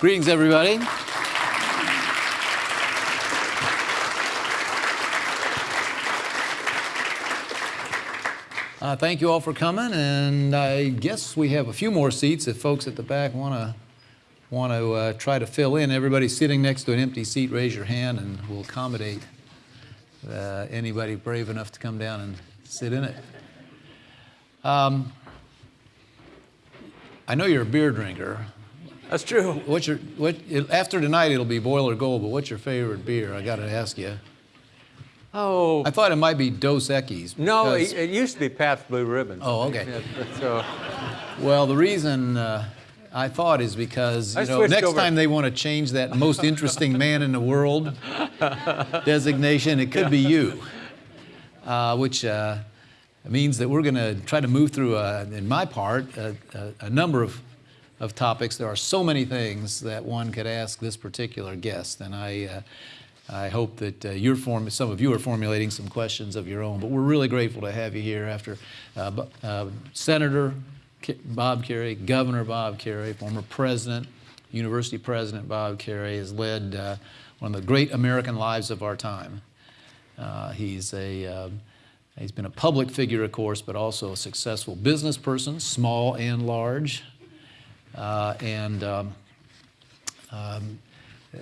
Greetings, everybody. Uh, thank you all for coming, and I guess we have a few more seats if folks at the back want to want to uh, try to fill in. Everybody sitting next to an empty seat, raise your hand, and we'll accommodate uh, anybody brave enough to come down and sit in it. Um, I know you're a beer drinker. That's true. What's your what? After tonight, it'll be Boiler Gold. But what's your favorite beer? I got to ask you. Oh, I thought it might be Dos Equis. no, it, it used to be Pabst Blue Ribbon. Oh, okay. So, Well, the reason uh, I thought is because I know next over. time they want to change that most interesting man in the world designation, it could be you, uh, which uh, means that we're going to try to move through, uh, in my part, a, a, a number of of topics. There are so many things that one could ask this particular guest, and I. Uh, I hope that uh, form- some of you are formulating some questions of your own, but we're really grateful to have you here after uh, uh, Senator Bob Kerrey, Governor Bob Kerrey, former president, university president Bob Kerrey has led uh, one of the great American lives of our time. Uh, he's a he's been a public figure, of course, but also a successful business person, small and large, and um, um,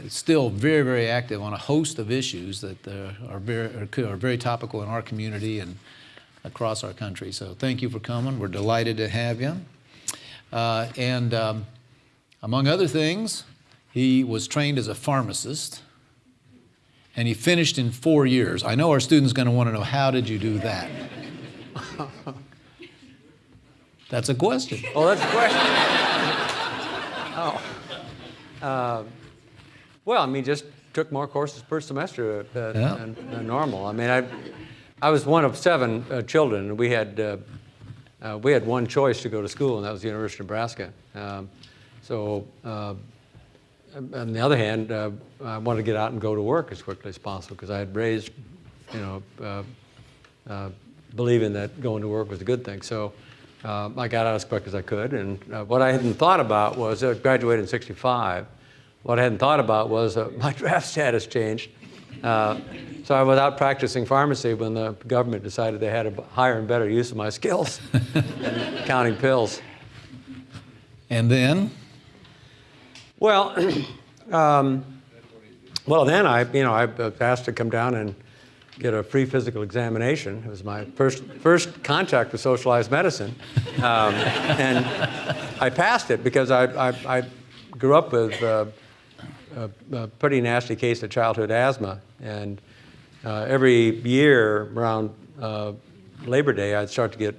still very, very active on a host of issues that uh, are, very, are, are very topical in our community and across our country. So thank you for coming. We're delighted to have you. Uh, and um, among other things, he was trained as a pharmacist and he finished in four years. I know our students going to want to know how did you do that? That's a question. oh, that's a question. Oh. Uh, well, I mean, just took more courses per semester uh, Yeah. than, than normal. I mean, I, I was one of seven uh, children. And we had, uh, uh, we had one choice to go to school, and that was the University of Nebraska. Um, so, uh, on the other hand, uh, I wanted to get out and go to work as quickly as possible because I had raised, you know, uh, uh, believing that going to work was a good thing. So uh, I got out as quick as I could. And uh, what I hadn't thought about was, I graduated in 65. What I hadn't thought about was uh, my draft status changed. Uh, so I was out practicing pharmacy when the government decided they had a higher and better use of my skills than counting pills. And then, Well, um, well, then I, you know, I was asked to come down and get a free physical examination. It was my first first contact with socialized medicine, um, and I passed it because I I, I grew up with uh, a, a pretty nasty case of childhood asthma, and uh, every year around uh, Labor Day, I'd start to get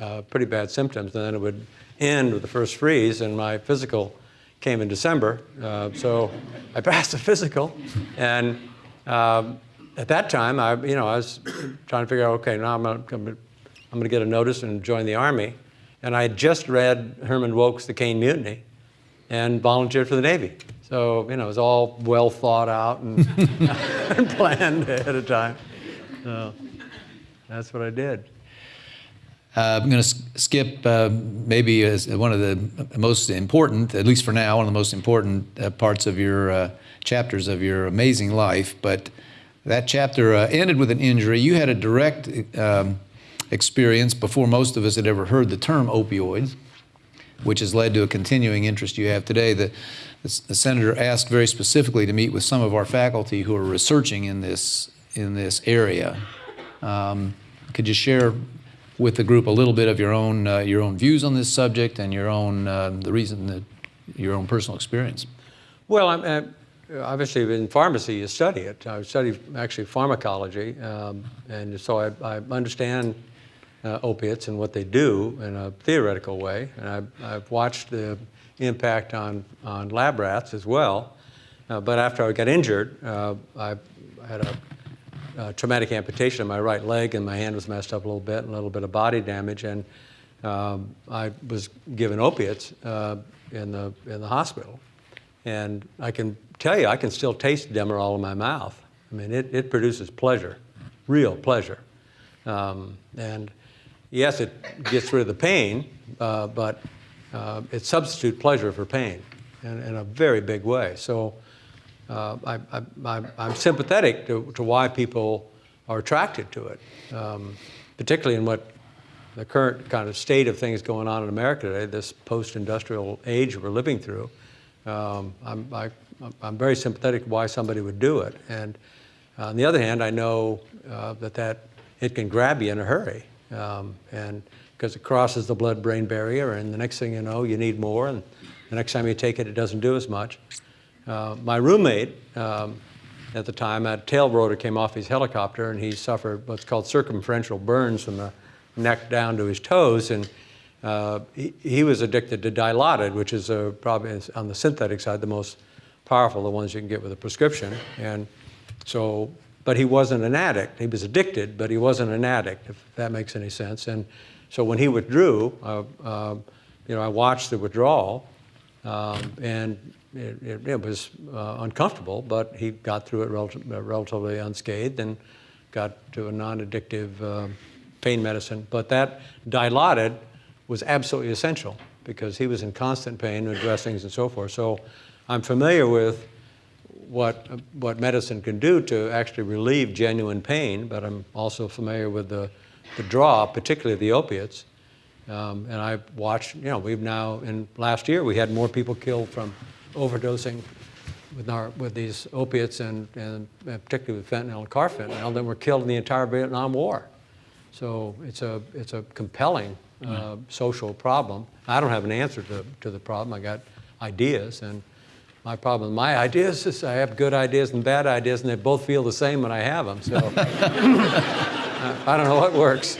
uh, pretty bad symptoms, and then it would end with the first freeze, and my physical came in December. Uh, so I passed the physical, and um, at that time, I, you know, I was trying to figure out, okay, now I'm gonna, I'm gonna get a notice and join the Army, and I had just read Herman Wouk's The Caine Mutiny, and volunteered for the Navy. So, you know, it was all well thought out and, and planned ahead of time. So that's what I did. Uh, I'm going to skip uh, maybe one of the most important, at least for now, one of the most important uh, parts of your uh, chapters of your amazing life. But that chapter uh, ended with an injury. You had a direct um, experience before most of us had ever heard the term opioids, which has led to a continuing interest you have today. The, the, the senator asked very specifically to meet with some of our faculty who are researching in this in this area. Um, could you share with the group a little bit of your own uh, your own views on this subject and your own uh, the reason that your own personal experience? Well, I'm, uh, obviously in pharmacy you study it. I study actually pharmacology, um, and so I, I understand uh, opiates and what they do in a theoretical way. And I've, I've watched the impact on, on lab rats as well. Uh, but after I got injured, uh, I had a uh, traumatic amputation of my right leg, and my hand was messed up a little bit, and a little bit of body damage, and um, I was given opiates uh, in the in the hospital, and I can tell you, I can still taste Demerol in my mouth. I mean, it, it produces pleasure, real pleasure, um, and yes, it gets rid of the pain, uh, but uh, it substitutes pleasure for pain, in, in a very big way. So uh, I, I'm sympathetic to, to why people are attracted to it, um, particularly in what the current kind of state of things going on in America today, this post-industrial age we're living through. Um, I, I'm very sympathetic to why somebody would do it. And on the other hand, I know uh, that, that it can grab you in a hurry. Um, and because it crosses the blood-brain barrier, and the next thing you know, you need more, and the next time you take it, it doesn't do as much. Uh, my roommate um, at the time, a tail rotor came off his helicopter, and he suffered what's called circumferential burns from the neck down to his toes, and uh, he, he was addicted to Dilaudid, which is a, probably on the synthetic side the most powerful, the ones you can get with a prescription. And so, but he wasn't an addict. He was addicted, but he wasn't an addict, if that makes any sense. And so when he withdrew, uh, uh, you know, I watched the withdrawal, um, and it, it, it was uh, uncomfortable, but he got through it relative, relatively unscathed and got to a non-addictive uh, pain medicine. But that Dilaudid was absolutely essential because he was in constant pain with dressings and so forth. So I'm familiar with what, what medicine can do to actually relieve genuine pain, but I'm also familiar with the, the draw, particularly the opiates. Um, and I've watched, you know, we've now, in last year, we had more people killed from overdosing with, our, with these opiates and, and particularly with fentanyl and carfentanil than were killed in the entire Vietnam War. So it's a, it's a compelling uh, social problem. I don't have an answer to, to the problem. I got ideas, and my problem my ideas is I have good ideas and bad ideas, and they both feel the same when I have them. So I don't know what works.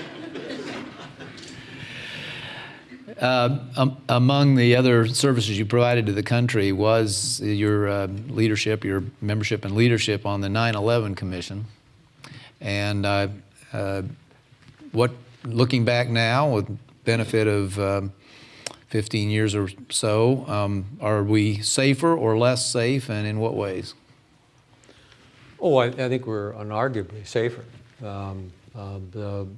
Uh, um, among the other services you provided to the country was your uh, leadership, your membership and leadership on the 9/11 Commission, and uh, uh, what, looking back now, with benefit of um, 15 years or so, um, are we safer or less safe, and in what ways? Oh, I, I think we're unarguably safer. Um, uh, the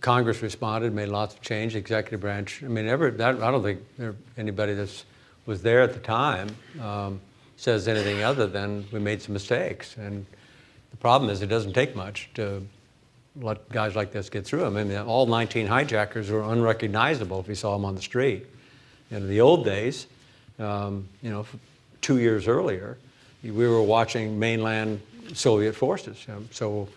Congress responded, made lots of change. The executive branch, I mean, ever, that, I don't think there, anybody that was there at the time um, says anything other than we made some mistakes. And the problem is it doesn't take much to let guys like this get through them. I mean, all 19 hijackers were unrecognizable if you saw them on the street. In the old days, um, you know, two years earlier, we were watching mainland Soviet forces. So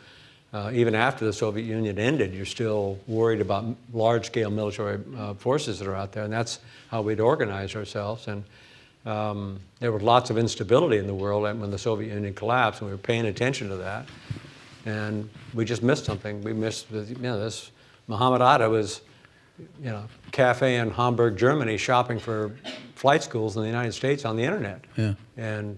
uh, even after the Soviet Union ended, you're still worried about large-scale military uh, forces that are out there, and that's how we'd organize ourselves. And um, there was lots of instability in the world when the Soviet Union collapsed, and we were paying attention to that. And we just missed something. We missed, you know, this Muhammad Atta was, you know, cafe in Hamburg, Germany, shopping for flight schools in the United States on the internet. Yeah. And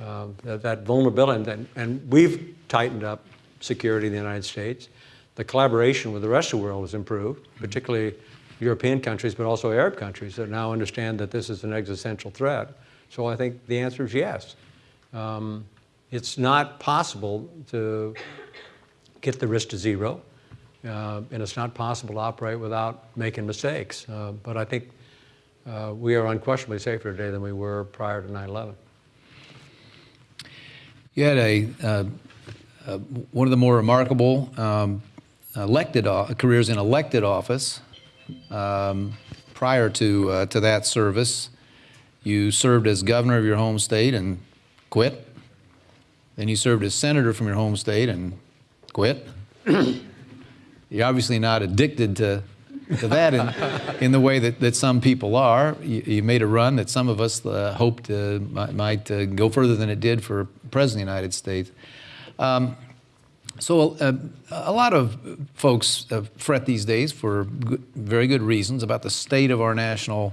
um, that, that, vulnerability, and, and we've tightened up security in the United States. The collaboration with the rest of the world has improved, particularly European countries, but also Arab countries that now understand that this is an existential threat. So I think the answer is yes. Um, it's not possible to get the risk to zero. Uh, and it's not possible to operate without making mistakes. Uh, but I think uh, we are unquestionably safer today than we were prior to 9/11. You had a uh, uh, one of the more remarkable um, elected careers in elected office. Um, prior to uh, to that service, you served as governor of your home state and quit. Then you served as senator from your home state and quit. You're obviously not addicted to, to that in, in the way that, that some people are. You, you made a run that some of us uh, hoped uh, might, might uh, go further than it did for President of the United States. Um, so uh, a lot of folks uh, fret these days for good, very good reasons about the state of our national,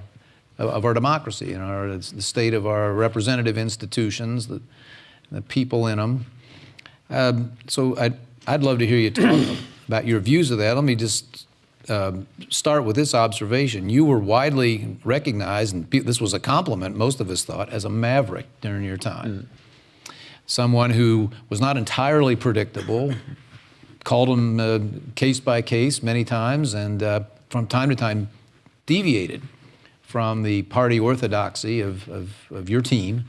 of our democracy and our, the state of our representative institutions, the, the people in them. Um, so I'd, I'd love to hear you talk about your views of that. Let me just um, start with this observation. You were widely recognized, and this was a compliment, most of us thought, as a maverick during your time. Mm. Someone who was not entirely predictable, called them uh, case by case many times, and uh, from time to time deviated from the party orthodoxy of, of, of your team.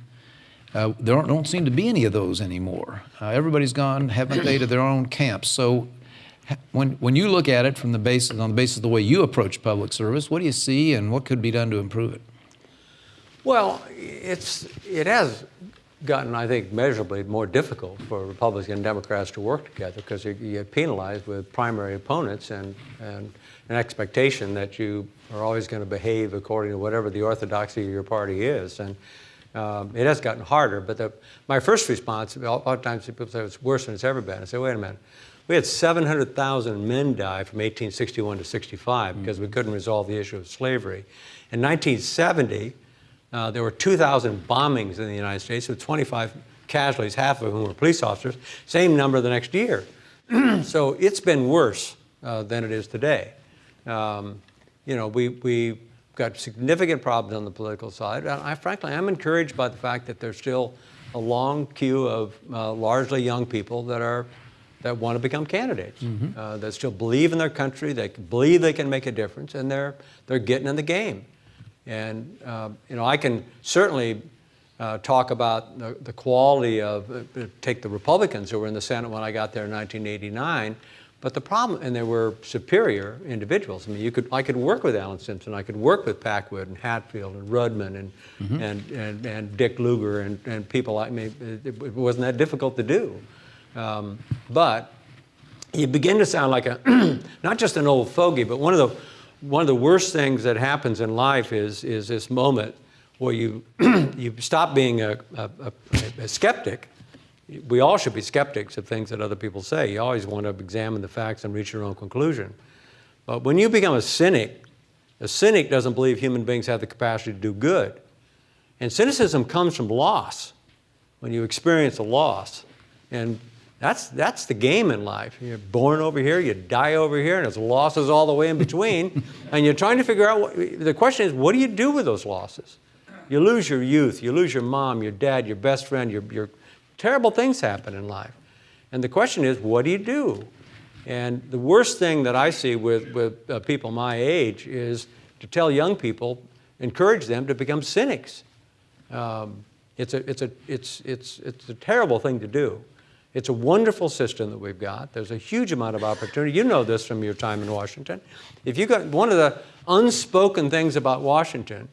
Uh, there don't, don't seem to be any of those anymore. Uh, everybody's gone, haven't they, to their own camps. So, when, when you look at it from the basis, on the basis of the way you approach public service, what do you see and what could be done to improve it? Well, it's, it has gotten, I think, measurably more difficult for Republicans and Democrats to work together because you, you get penalized with primary opponents and, and an expectation that you are always going to behave according to whatever the orthodoxy of your party is. And um, it has gotten harder. But the, my first response, a lot of times people say it's worse than it's ever been. I say, wait a minute. We had 700,000 men die from 1861 to 65 because we couldn't resolve the issue of slavery. In 1970, uh, there were 2,000 bombings in the United States with 25 casualties, half of whom were police officers. Same number the next year. so it's been worse uh, than it is today. Um, you know, we, we got significant problems on the political side. And I frankly am encouraged by the fact that there's still a long queue of uh, largely young people that are that want to become candidates, Mm-hmm. uh, that still believe in their country, they believe they can make a difference, and they're they're getting in the game. And uh, you know, I can certainly uh, talk about the, the quality of uh, take the Republicans who were in the Senate when I got there in 1989. But the problem, and they were superior individuals. I mean, you could, I could work with Alan Simpson, I could work with Packwood and Hatfield and Rudman and, and, and, and Dick Lugar and, and people like me. It, it wasn't that difficult to do. Um, but you begin to sound like a, not just an old fogey, but one of the, one of the worst things that happens in life is, is this moment where you, you stop being a, a, a, a skeptic we all should be skeptics of things that other people say. You always want to examine the facts and reach your own conclusion. But when you become a cynic, a cynic doesn't believe human beings have the capacity to do good. And cynicism comes from loss, when you experience a loss. And that's, that's the game in life. You're born over here, you die over here, and there's losses all the way in between. and you're trying to figure out, what, the question is, what do you do with those losses? You lose your youth, you lose your mom, your dad, your best friend, your, your terrible things happen in life. And the question is, what do you do? And the worst thing that I see with, with uh, people my age is to tell young people, encourage them to become cynics. Um, it's, a, it's, a, it's, it's, it's a terrible thing to do. It's a wonderful system that we've got. There's a huge amount of opportunity. You know this from your time in Washington. If you got one of the unspoken things about Washington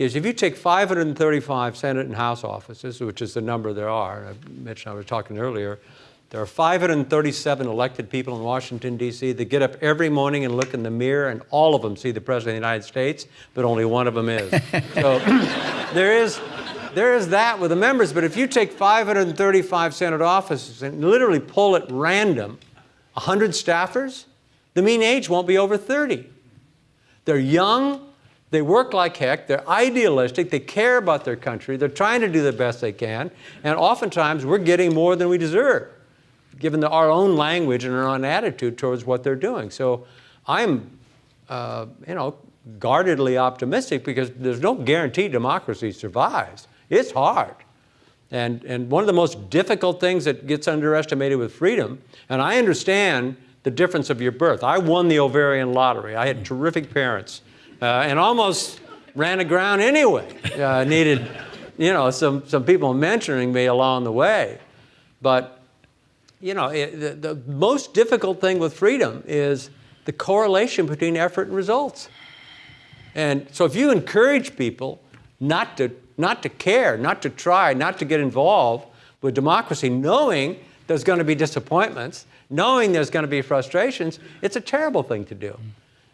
is if you take 535 Senate and House offices, which is the number there are, I mentioned I was talking earlier, there are 537 elected people in Washington, D.C. that get up every morning and look in the mirror, and all of them see the President of the United States, but only one of them is. so there is, there is that with the members, but if you take 535 Senate offices and literally pull at random 100 staffers, the mean age won't be over 30. They're young, they work like heck, they're idealistic, they care about their country, they're trying to do the best they can, and oftentimes we're getting more than we deserve, given the, our own language and our own attitude towards what they're doing. So I'm, uh, you know, guardedly optimistic because there's no guarantee democracy survives. It's hard. And, and one of the most difficult things that gets underestimated with freedom, and I understand the difference of your birth. I won the ovarian lottery. I had terrific parents and almost ran aground anyway. Uh, needed, you know, some, some people mentoring me along the way. But, you know, it, the, the most difficult thing with freedom is the correlation between effort and results. And so if you encourage people not to, not to care, not to try, not to get involved with democracy, knowing there's going to be disappointments, knowing there's going to be frustrations, it's a terrible thing to do.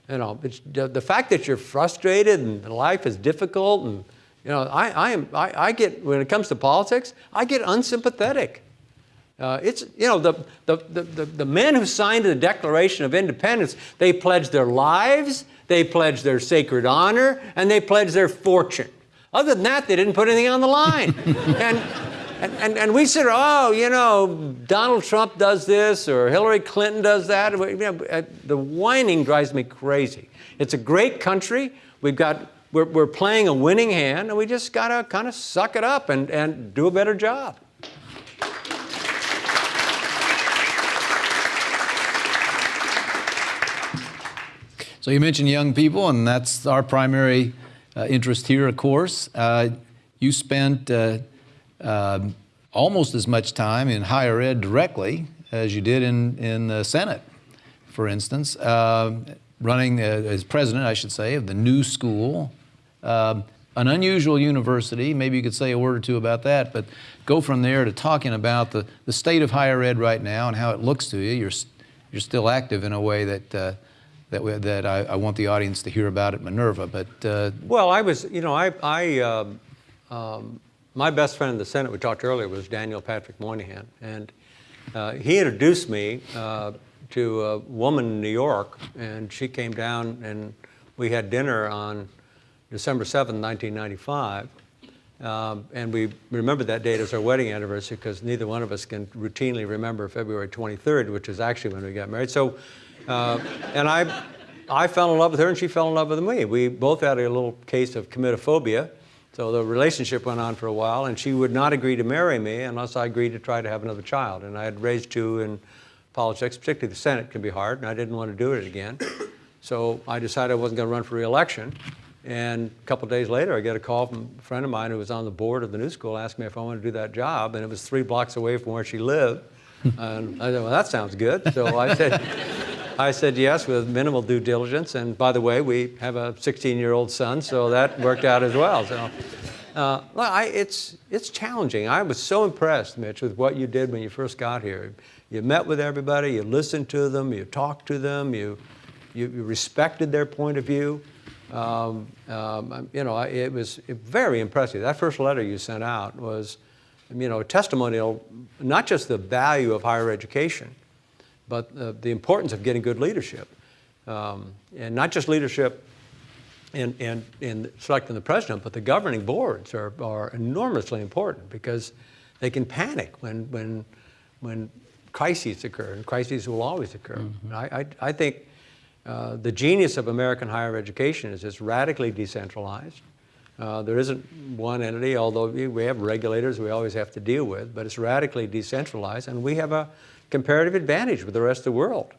You know, the fact that you're frustrated and life is difficult, and you know, I, I am, I, I get when it comes to politics, I get unsympathetic. Uh, it's, you know, the, the, the, the, men who signed the Declaration of Independence, they pledged their lives, they pledged their sacred honor, and they pledged their fortune. Other than that, they didn't put anything on the line. and, and, and, and, we said, oh, you know, Donald Trump does this or Hillary Clinton does that. Uh, the whining drives me crazy. It's a great country. We've got, we're, we're playing a winning hand, and we just got to kind of suck it up and, and do a better job. So you mentioned young people, and that's our primary uh, interest here, of course. Uh, you spent uh, um, almost as much time in higher ed directly as you did in, in the Senate, for instance, uh, running uh, as president, I should say, of the new school. Um, an unusual university, maybe you could say a word or two about that, but go from there to talking about the, the state of higher ed right now and how it looks to you. You're, you're still active in a way that, uh, that, we, that I, I want the audience to hear about at Minerva, but uh, Well, I was, you know, I, I um, my best friend in the Senate we talked earlier was Daniel Patrick Moynihan, and uh, he introduced me uh, to a woman in New York, and she came down and we had dinner on December 7th, 1995. Um, and we remember that date as our wedding anniversary because neither one of us can routinely remember February 23rd, which is actually when we got married. So, uh, and I, I fell in love with her and she fell in love with me. We both had a little case of comitophobia. So the relationship went on for a while and she would not agree to marry me unless I agreed to try to have another child. And I had raised two in politics, particularly the Senate can be hard, and I didn't want to do it again. So I decided I wasn't going to run for reelection. And a couple days later, I get a call from a friend of mine who was on the board of the new school asking me if I wanted to do that job. And it was three blocks away from where she lived. and I said, well, that sounds good. So I said, I said yes with minimal due diligence. And by the way, we have a 16-year-old son, so that worked out as well. So uh, well, I, it's, it's challenging. I was so impressed, Mitch, with what you did when you first got here. You met with everybody, you listened to them, you talked to them, you, you, you respected their point of view. Um, um, you know, it was very impressive. That first letter you sent out was, you know, a testimonial, not just the value of higher education, but uh, the importance of getting good leadership. Um, and not just leadership in, in, in selecting the president, but the governing boards are, are enormously important because they can panic when, when, when crises occur, and crises will always occur. I, I, I think uh, the genius of American higher education is it's radically decentralized. Uh, there isn't one entity, although we we have regulators we always have to deal with, but it's radically decentralized, and we have a comparative advantage with the rest of the world.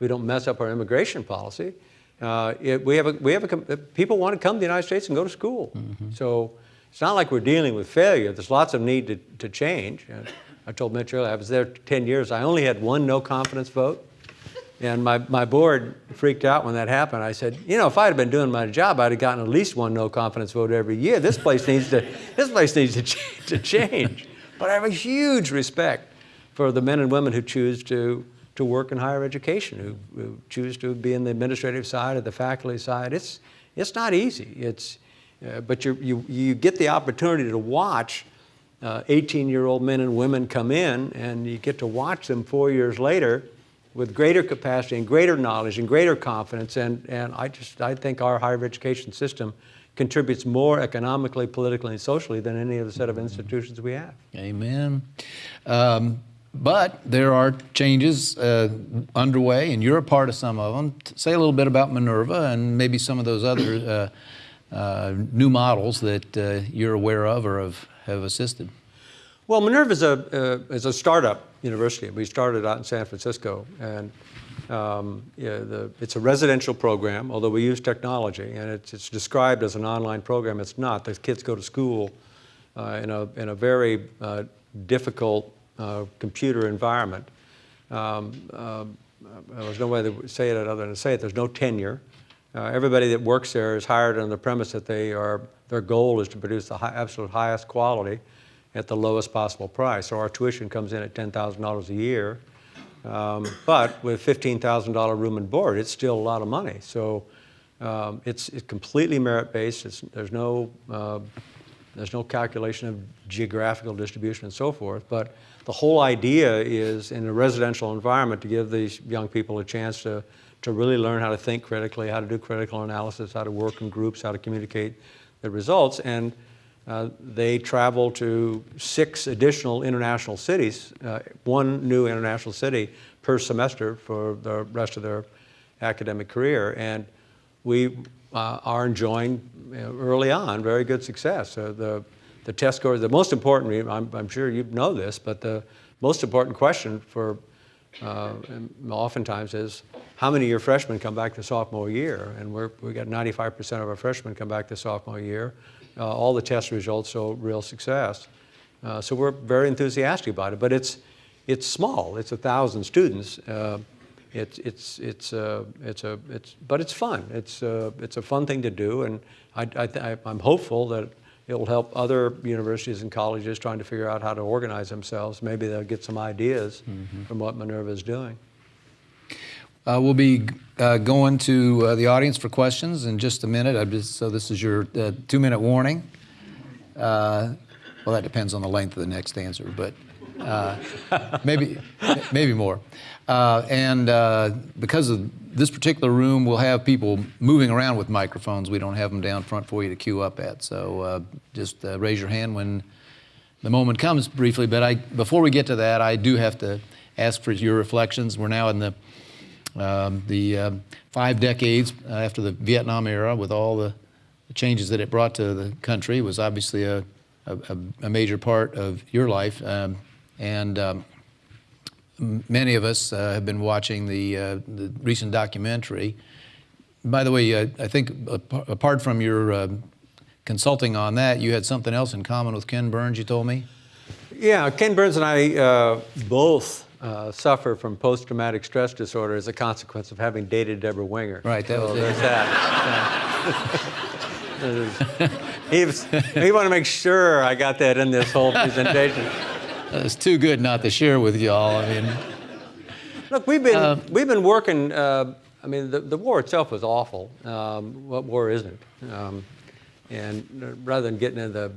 We don't mess up our immigration policy. Uh, it, we have a, we have a, uh, people want to come to the United States and go to school. So it's not like we're dealing with failure. There's lots of need to, to change. And I told Mitch earlier, I was there 10 years. I only had one no confidence vote. And my, my board freaked out when that happened. I said, you know, if I had been doing my job, I'd have gotten at least one no confidence vote every year. This place needs to, this place needs to, ch- to change. But I have a huge respect for the men and women who choose to, to work in higher education, who, who choose to be in the administrative side or the faculty side. It's, it's not easy. It's, uh, but you, you, you get the opportunity to watch 18-year-old men and women come in, and you get to watch them four years later with greater capacity and greater knowledge and greater confidence. And, and I just I think our higher education system contributes more economically, politically, and socially than any other set of institutions we have. Amen. Um, but there are changes uh, underway, and you're a part of some of them. Say a little bit about Minerva and maybe some of those other uh, uh, new models that uh, you're aware of or have, have assisted. Well, Minerva is a, uh, is a startup university. We started out in San Francisco, and um, yeah, the, it's a residential program, although we use technology, and it's, it's described as an online program. It's not. The kids go to school uh, in, a, in a very difficult uh, computer environment. Um, uh, there's no way to say it other than to say it. There's no tenure. Uh, everybody that works there is hired on the premise that they are, their goal is to produce the high, absolute highest quality at the lowest possible price. So our tuition comes in at $10,000 a year. Um, but with $15,000 room and board, it's still a lot of money. So um, it's, it's completely merit-based. There's, no, uh, there's no calculation of geographical distribution and so forth. But the whole idea is in a residential environment to give these young people a chance to, to really learn how to think critically, how to do critical analysis, how to work in groups, how to communicate the results. And uh, they travel to six additional international cities, uh, one new international city per semester for the rest of their academic career. And we uh, are enjoying early on very good success. Uh, the, the test scores, the most important, I'm, I'm sure you know this, but the most important question for uh, oftentimes is, how many of your freshmen come back the sophomore year? And we're, we got 95% of our freshmen come back the sophomore year. Uh, all the test results show real success. Uh, so we're very enthusiastic about it, but it's, it's small. It's a thousand students. Uh, it's, it's, it's, uh, it's a, it's, but it's fun. It's, uh, it's a fun thing to do, and I, I, I'm hopeful that it will help other universities and colleges trying to figure out how to organize themselves. Maybe they'll get some ideas from what Minerva is doing. Uh, we'll be uh, going to uh, the audience for questions in just a minute. I just, so this is your uh, two-minute warning. Uh, well, that depends on the length of the next answer, but uh, maybe maybe more. Uh, and uh, because of this particular room, we'll have people moving around with microphones. We don't have them down front for you to queue up at. So uh, just uh, raise your hand when the moment comes briefly. But I, before we get to that, I do have to ask for your reflections. We're now in the um, the five decades after the Vietnam era, with all the changes that it brought to the country, was obviously a, a, a major part of your life. Um, and um, many of us uh, have been watching the, uh, the recent documentary. By the way, uh, I think apart from your uh, consulting on that, you had something else in common with Ken Burns, you told me? Yeah, Ken Burns and I uh, both uh, suffer from post-traumatic stress disorder as a consequence of having dated Debra Winger. Right, that was so it. there's that. he, was, he wanted to make sure I got that in this whole presentation. It's too good not to share with y'all. I mean, Look, we've been we've been working. Uh, I mean, the, the war itself was awful. Um, what war isn't? Um, and uh, rather than getting into the,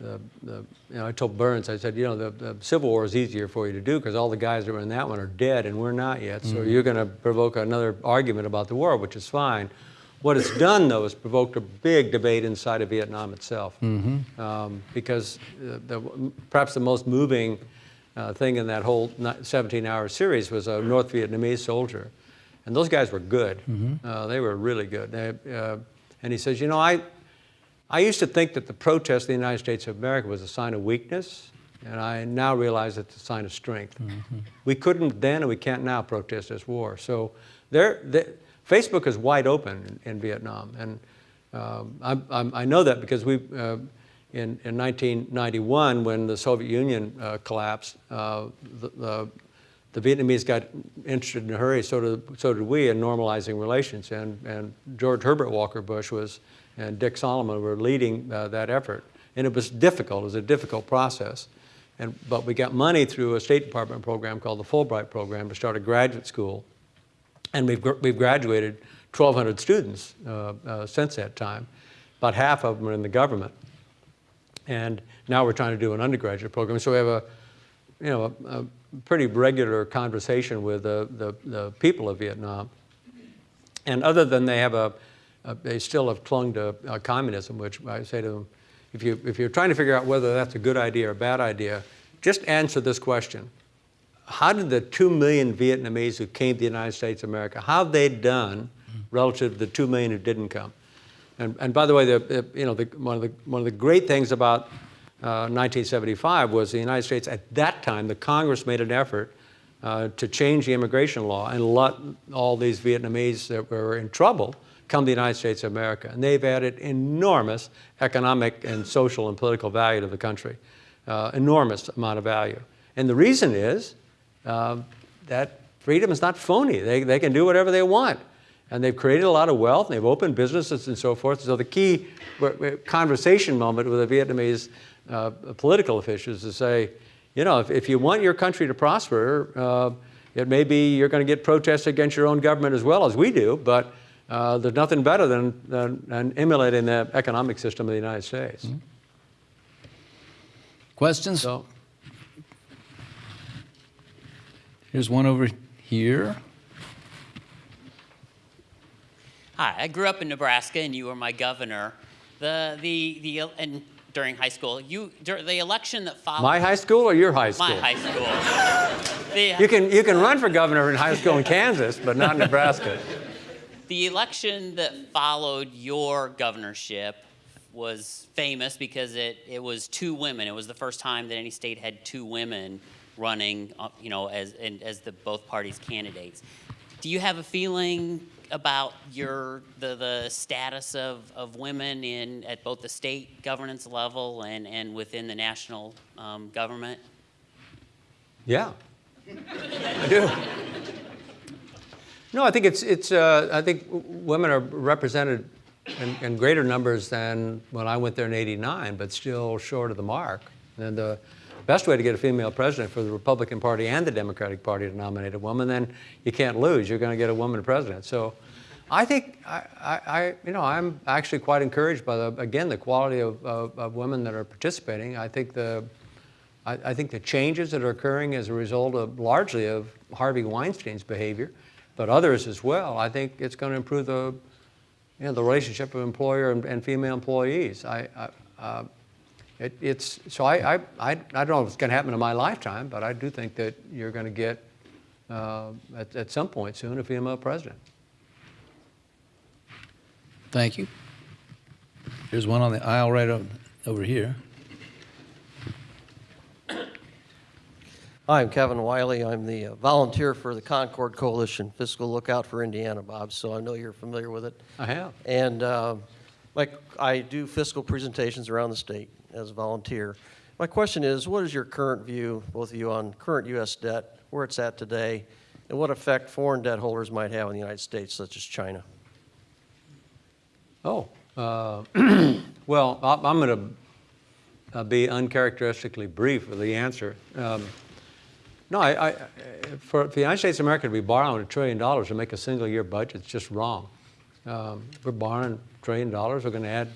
the, the, you know, I told Burns, I said, you know, the, the Civil War is easier for you to do because all the guys that were in that one are dead and we're not yet. So you're going to provoke another argument about the war, which is fine. What it's done, though, is provoked a big debate inside of Vietnam itself. Um, because uh, the, perhaps the most moving uh, thing in that whole 17-hour series was a North Vietnamese soldier. And those guys were good. Uh, they were really good. They, uh, and he says, you know, I, I used to think that the protest of the United States of America was a sign of weakness, and I now realize it's a sign of strength. We couldn't then, and we can't now protest this war. So there, the, Facebook is wide open in, in Vietnam, and um, I'm, I'm, I know that because we, uh, in, in 1991, when the Soviet Union uh, collapsed, uh, the, the, the Vietnamese got interested in a hurry, so did, so did we, in normalizing relations. And, and George Herbert Walker Bush was, and Dick Solomon were leading uh, that effort. And it was difficult, it was a difficult process. And, but we got money through a State Department program called the Fulbright Program to start a graduate school. And we've, we've graduated 1,200 students uh, uh, since that time. About half of them are in the government. And now we're trying to do an undergraduate program. So we have a, you know, a, a pretty regular conversation with the, the, the people of Vietnam. And other than they have a, a they still have clung to uh, communism, which I say to them, if, you, if you're trying to figure out whether that's a good idea or a bad idea, just answer this question. How did the two million Vietnamese who came to the United States of America, how have they done relative to the two million who didn't come? And, and by the way, the, the- you know, the, one, of the, one of the great things about uh, 1975 was the United States, at that time, the Congress made an effort uh, to change the immigration law and let all these Vietnamese that were in trouble come to the United States of America. And they've added enormous economic and social and political value to the country, uh, enormous amount of value. And the reason is um, that freedom is not phony. They, they can do whatever they want. And they've created a lot of wealth, and they've opened businesses and so forth. So the key conversation moment with the Vietnamese uh, political officials is to say, you know, if, if you want your country to prosper, uh, it may be you're going to get protests against your own government as well as we do, but uh, there's nothing better than, than, than emulating the economic system of the United States. questions? So, Here's one over here. Hi, I grew up in Nebraska, and you were my governor. The the the and during high school, you dur the election that followed. my high school or your high school? My high school. the, You can, you can run for governor in high school in Kansas, but not in Nebraska. the election that followed your governorship was famous because it, it was two women. It was the first time that any state had two women running, uh, you know, as and as the both parties' candidates. do you have a feeling about your the, the status of, of women in at both the state governance level and, and within the national um, government? Yeah, I do. No, I think it's, it's uh, I think women are represented in, in greater numbers than when I went there in 89, but still short of the mark. And the best way to get a female president for the Republican Party and the Democratic Party to nominate a woman, then you can't lose. You're going to get a woman president. So I think, I, I, you know, I'm actually quite encouraged by, the, again, the quality of, of, of women that are participating. I think the, I, I think the changes that are occurring as a result of largely of Harvey Weinstein's behavior, but others as well, I think it's going to improve the, you know, the relationship of employer and, and female employees. I, I, uh, it, it's, so I, I, I, I don't know if it's going to happen in my lifetime, but I do think that you're going to get, uh, at, at some point soon, a female president. Thank you. There's one on the aisle right o- over here. Hi, I'm Kevin Wiley. I'm the uh, volunteer for the Concord Coalition Fiscal Lookout for Indiana, Bob, so I know you're familiar with it. I have. And uh, like, I do fiscal presentations around the state as a volunteer. My question is, what is your current view, both of you, on current U.S. debt, where it's at today, and what effect foreign debt holders might have in the United States, such as China? Oh, uh, well, I'm going to be uncharacteristically brief with the answer. Um, No, I, I, for the United States of America to be borrowing a trillion dollars to make a single year budget, it's just wrong. Um, We're borrowing a trillion dollars, we're going to add,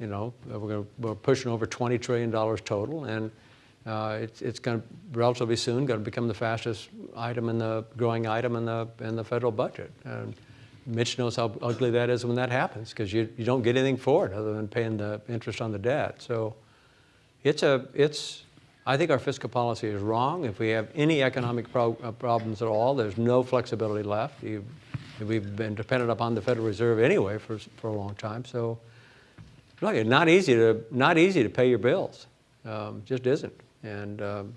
you know, we're we're pushing over $20 trillion total, and uh, it's, it's going to relatively soon going to become the fastest item in the, growing item in the, in the federal budget. And Mitch knows how ugly that is when that happens, because you, you don't get anything for it other than paying the interest on the debt. So it's a, it's, I think our fiscal policy is wrong. If we have any economic pro- uh, problems at all, there's no flexibility left. You, we've been dependent upon the Federal Reserve anyway for, for a long time. So, look, it's not easy to, not easy to pay your bills. Um, just isn't. And, um,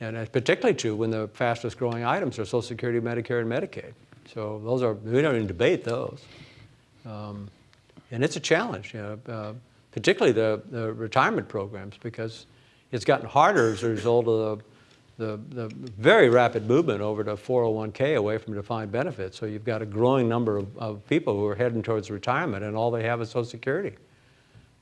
and it's particularly true when the fastest growing items are Social Security, Medicare, and Medicaid. So those are, we don't even debate those. Um, and it's a challenge, you know, uh, particularly the, the retirement programs, because it's gotten harder as a result of the, the, the very rapid movement over to 401k away from defined benefits. So you've got a growing number of, of people who are heading towards retirement, and all they have is Social Security.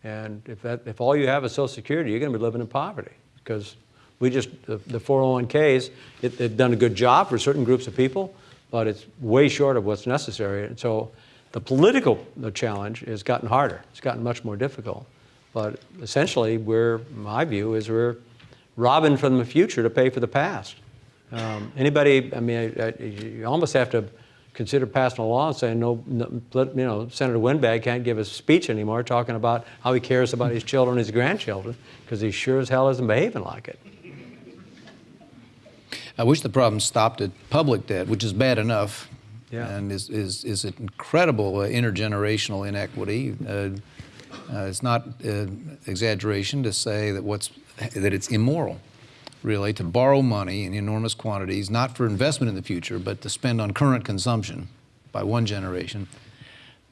And if, that, if all you have is Social Security, you're going to be living in poverty because we just, the, the 401ks, it, they've done a good job for certain groups of people, but it's way short of what's necessary. And so the political the challenge has gotten harder. It's gotten much more difficult. But essentially, we're, my view is we're robbing from the future to pay for the past. Um, anybody, I mean, I- I- you almost have to consider passing a law and saying, no, no, let- you know, Senator Windbag can't give a speech anymore talking about how he cares about his children, and his grandchildren, because he sure as hell isn't behaving like it. I wish the problem stopped at public debt, which is bad enough, Yeah. and is is is an incredible uh, intergenerational inequity. Uh, uh, it's not uh, exaggeration to say that what's that it's immoral, really, to borrow money in enormous quantities, not for investment in the future, but to spend on current consumption by one generation.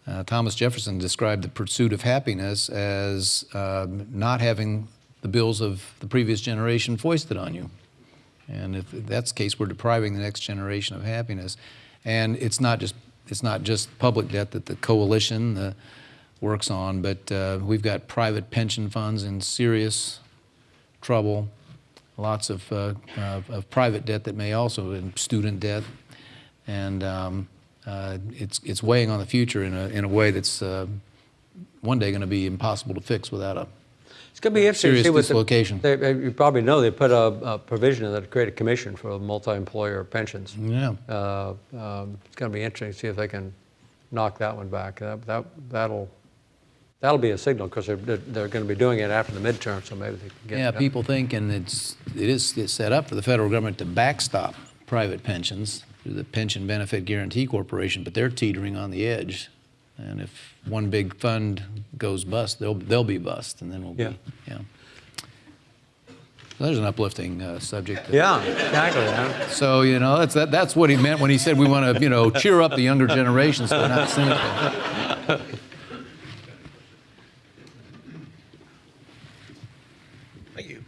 Uh, Thomas Jefferson described the pursuit of happiness as um, not having the bills of the previous generation foisted on you. And if that's the case, we're depriving the next generation of happiness. And it's not just it's not just public debt that the coalition uh, works on, but uh, we've got private pension funds in serious trouble. Lots of, uh, of, of private debt that may also, and student debt, and um, uh, it's it's weighing on the future in a in a way that's uh, one day going to be impossible to fix without a It's going to be interesting to Serious see what the- dislocation. they- they- you probably know they put a, a provision in that create a commission for multi-employer pensions. yeah. Uh, um, it's going to be interesting to see if they can knock that one back. That, that, that'll, that'll be a signal because they're, they're, they're going to be doing it after the midterm, so maybe they can get Yeah, people think, and it's, it is it's set up for the federal government to backstop private pensions through the Pension Benefit Guaranty Corporation, but they're teetering on the edge. And if one big fund goes bust, they'll, they'll be bust, and then we'll Yeah. be, yeah. There's an uplifting uh, subject. Yeah, exactly. So, you know, that's, that, that's what he meant when he said we want to, you know, cheer up the younger generation so they're not cynical. Thank you.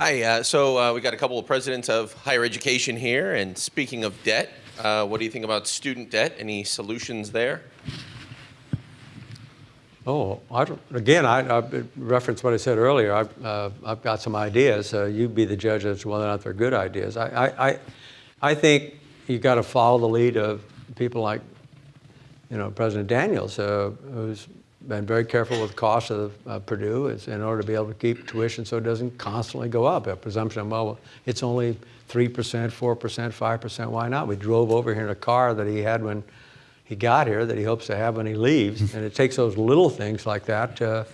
Hi, uh, so uh, we got a couple of presidents of higher education here, and speaking of debt, uh, what do you think about student debt? Any solutions there? Oh, I don't, again, I, I reference what I said earlier. I've, uh, I've got some ideas. Uh, you be the judge as to whether or not they're good ideas. I, I, I, I think you've got to follow the lead of people like, you know, President Daniels, uh, who's been very careful with costs of uh, Purdue is in order to be able to keep tuition so it doesn't constantly go up. A presumption, of, well, it's only 3%, 4%, 5%, why not? We drove over here in a car that he had when he got here that he hopes to have when he leaves. and it takes those little things like that to,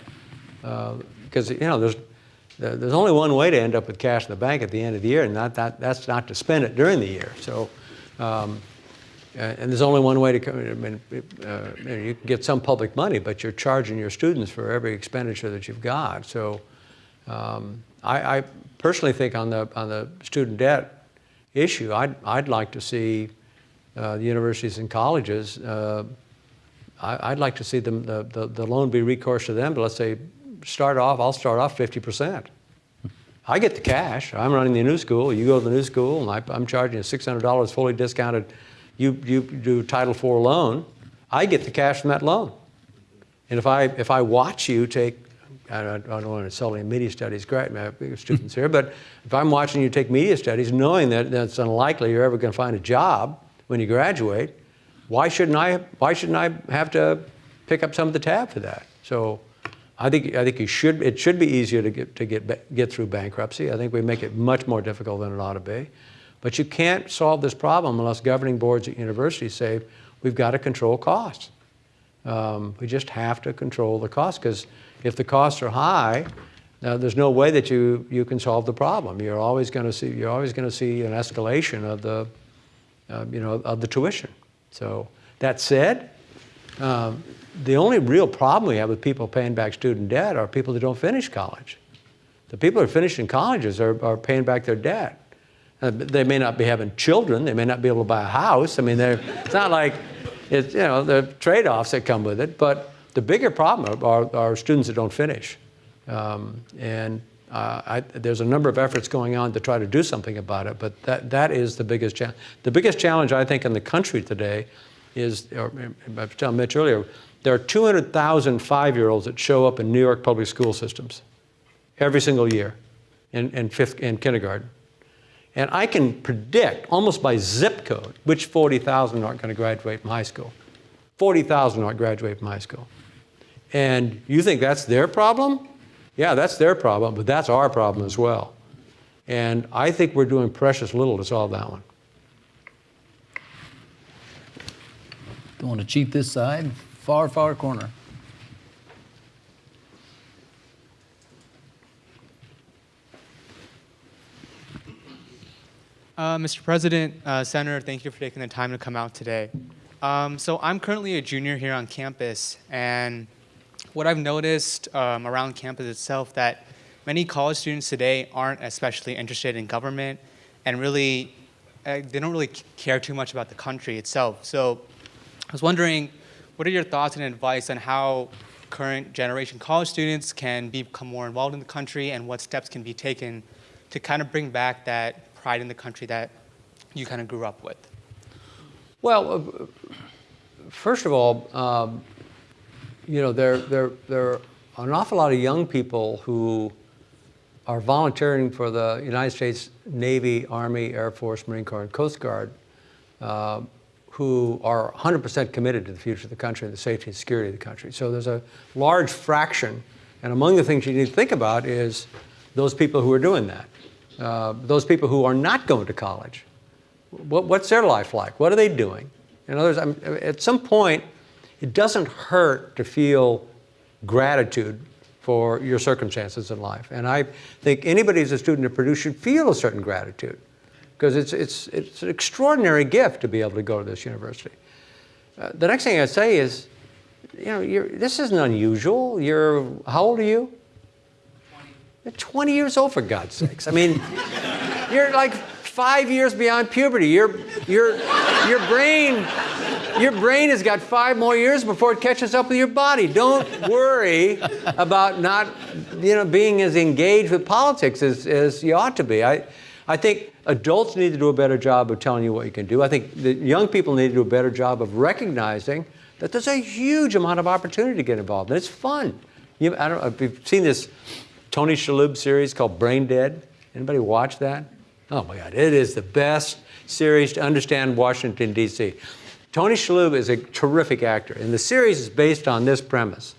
because, you know, there's, there's only one way to end up with cash in the bank at the end of the year, and that, that, that's not to spend it during the year. So, um, uh, and there's only one way to come, I mean, uh, you know, you get some public money, but you're charging your students for every expenditure that you've got. So um, I, I personally think on the, on the student debt issue, I'd, I'd like to see uh, the universities and colleges, uh, I, I'd like to see them, the, the, the loan be recourse to them, but let's say, start off, I'll start off 50%. I get the cash. I'm running the new school. You go to the new school, and I, I'm charging you $600 fully discounted. You, you do Title IV loan. I get the cash from that loan. And if I, if I watch you take, I don't, I don't want to sell any media studies uh, students here, but if I'm watching you take media studies, knowing that that's unlikely you're ever going to find a job when you graduate, why shouldn't I, why shouldn't I have to pick up some of the tab for that? So I think, I think you should, it should be easier to get, to get, get through bankruptcy. I think we make it much more difficult than it ought to be. But you can't solve this problem unless governing boards at universities say, we've got to control costs. Um, we just have to control the costs because if the costs are high, there's no way that you, you can solve the problem. You're always going to see you're always going to see an escalation of the uh, you know of the tuition. So that said, um, the only real problem we have with people paying back student debt are people that don't finish college. The people who are finishing colleges are, are paying back their debt. Uh, they may not be having children. They may not be able to buy a house. I mean, they're, it's not like it's, you know, the trade-offs that come with it. But the bigger problem are, are students that don't finish. Um, and uh, I, there's a number of efforts going on to try to do something about it. But that, that is the biggest challenge. The biggest challenge, I think, in the country today is, or I was telling Mitch earlier, there are 200,000 five-year-olds that show up in New York public school systems every single year in, in, fifth, in kindergarten. And I can predict almost by zip code which 40,000 aren't going to graduate from high school. 40,000 aren't graduate from high school. And you think that's their problem? Yeah, that's their problem, but that's our problem as well. And I think we're doing precious little to solve that one. Want to cheat this side. Far, far corner. Uh, Mr. President, uh, Senator, thank you for taking the time to come out today. Um, so I'm currently a junior here on campus, and what I've noticed um, around campus itself that many college students today aren't especially interested in government, and really, uh, they don't really care too much about the country itself. So I was wondering, what are your thoughts and advice on how current generation college students can become more involved in the country, and what steps can be taken to kind of bring back that pride in the country that you kind of grew up with? Well, uh, first of all, um, you know, there, there, there are an awful lot of young people who are volunteering for the United States Navy, Army, Air Force, Marine Corps, and Coast Guard uh, who are 100% committed to the future of the country and the safety and security of the country. So there's a large fraction, and among the things you need to think about is those people who are doing that. Uh, those people who are not going to college. What, what's their life like? What are they doing? In other words, I'm, at some point, it doesn't hurt to feel gratitude for your circumstances in life. And I think anybody who's a student at Purdue should feel a certain gratitude because it's, it's, it's an extraordinary gift to be able to go to this university. Uh, the next thing I'd say is, you know, this isn't unusual. You're, how old are you? You're 20 years old, for God's sakes. I mean, you're like five years beyond puberty. Your, your, your brain, your brain has got five more years before it catches up with your body. Don't worry about not, you know, being as engaged with politics as, as you ought to be. I, I think adults need to do a better job of telling you what you can do. I think the young people need to do a better job of recognizing that there's a huge amount of opportunity to get involved, and it's fun. You, I don't know if you've seen this Tony Shalhoub series called Brain Dead. Anybody watch that? Oh my God, it is the best series to understand Washington, D.C. Tony Shalhoub is a terrific actor, and the series is based on this premise.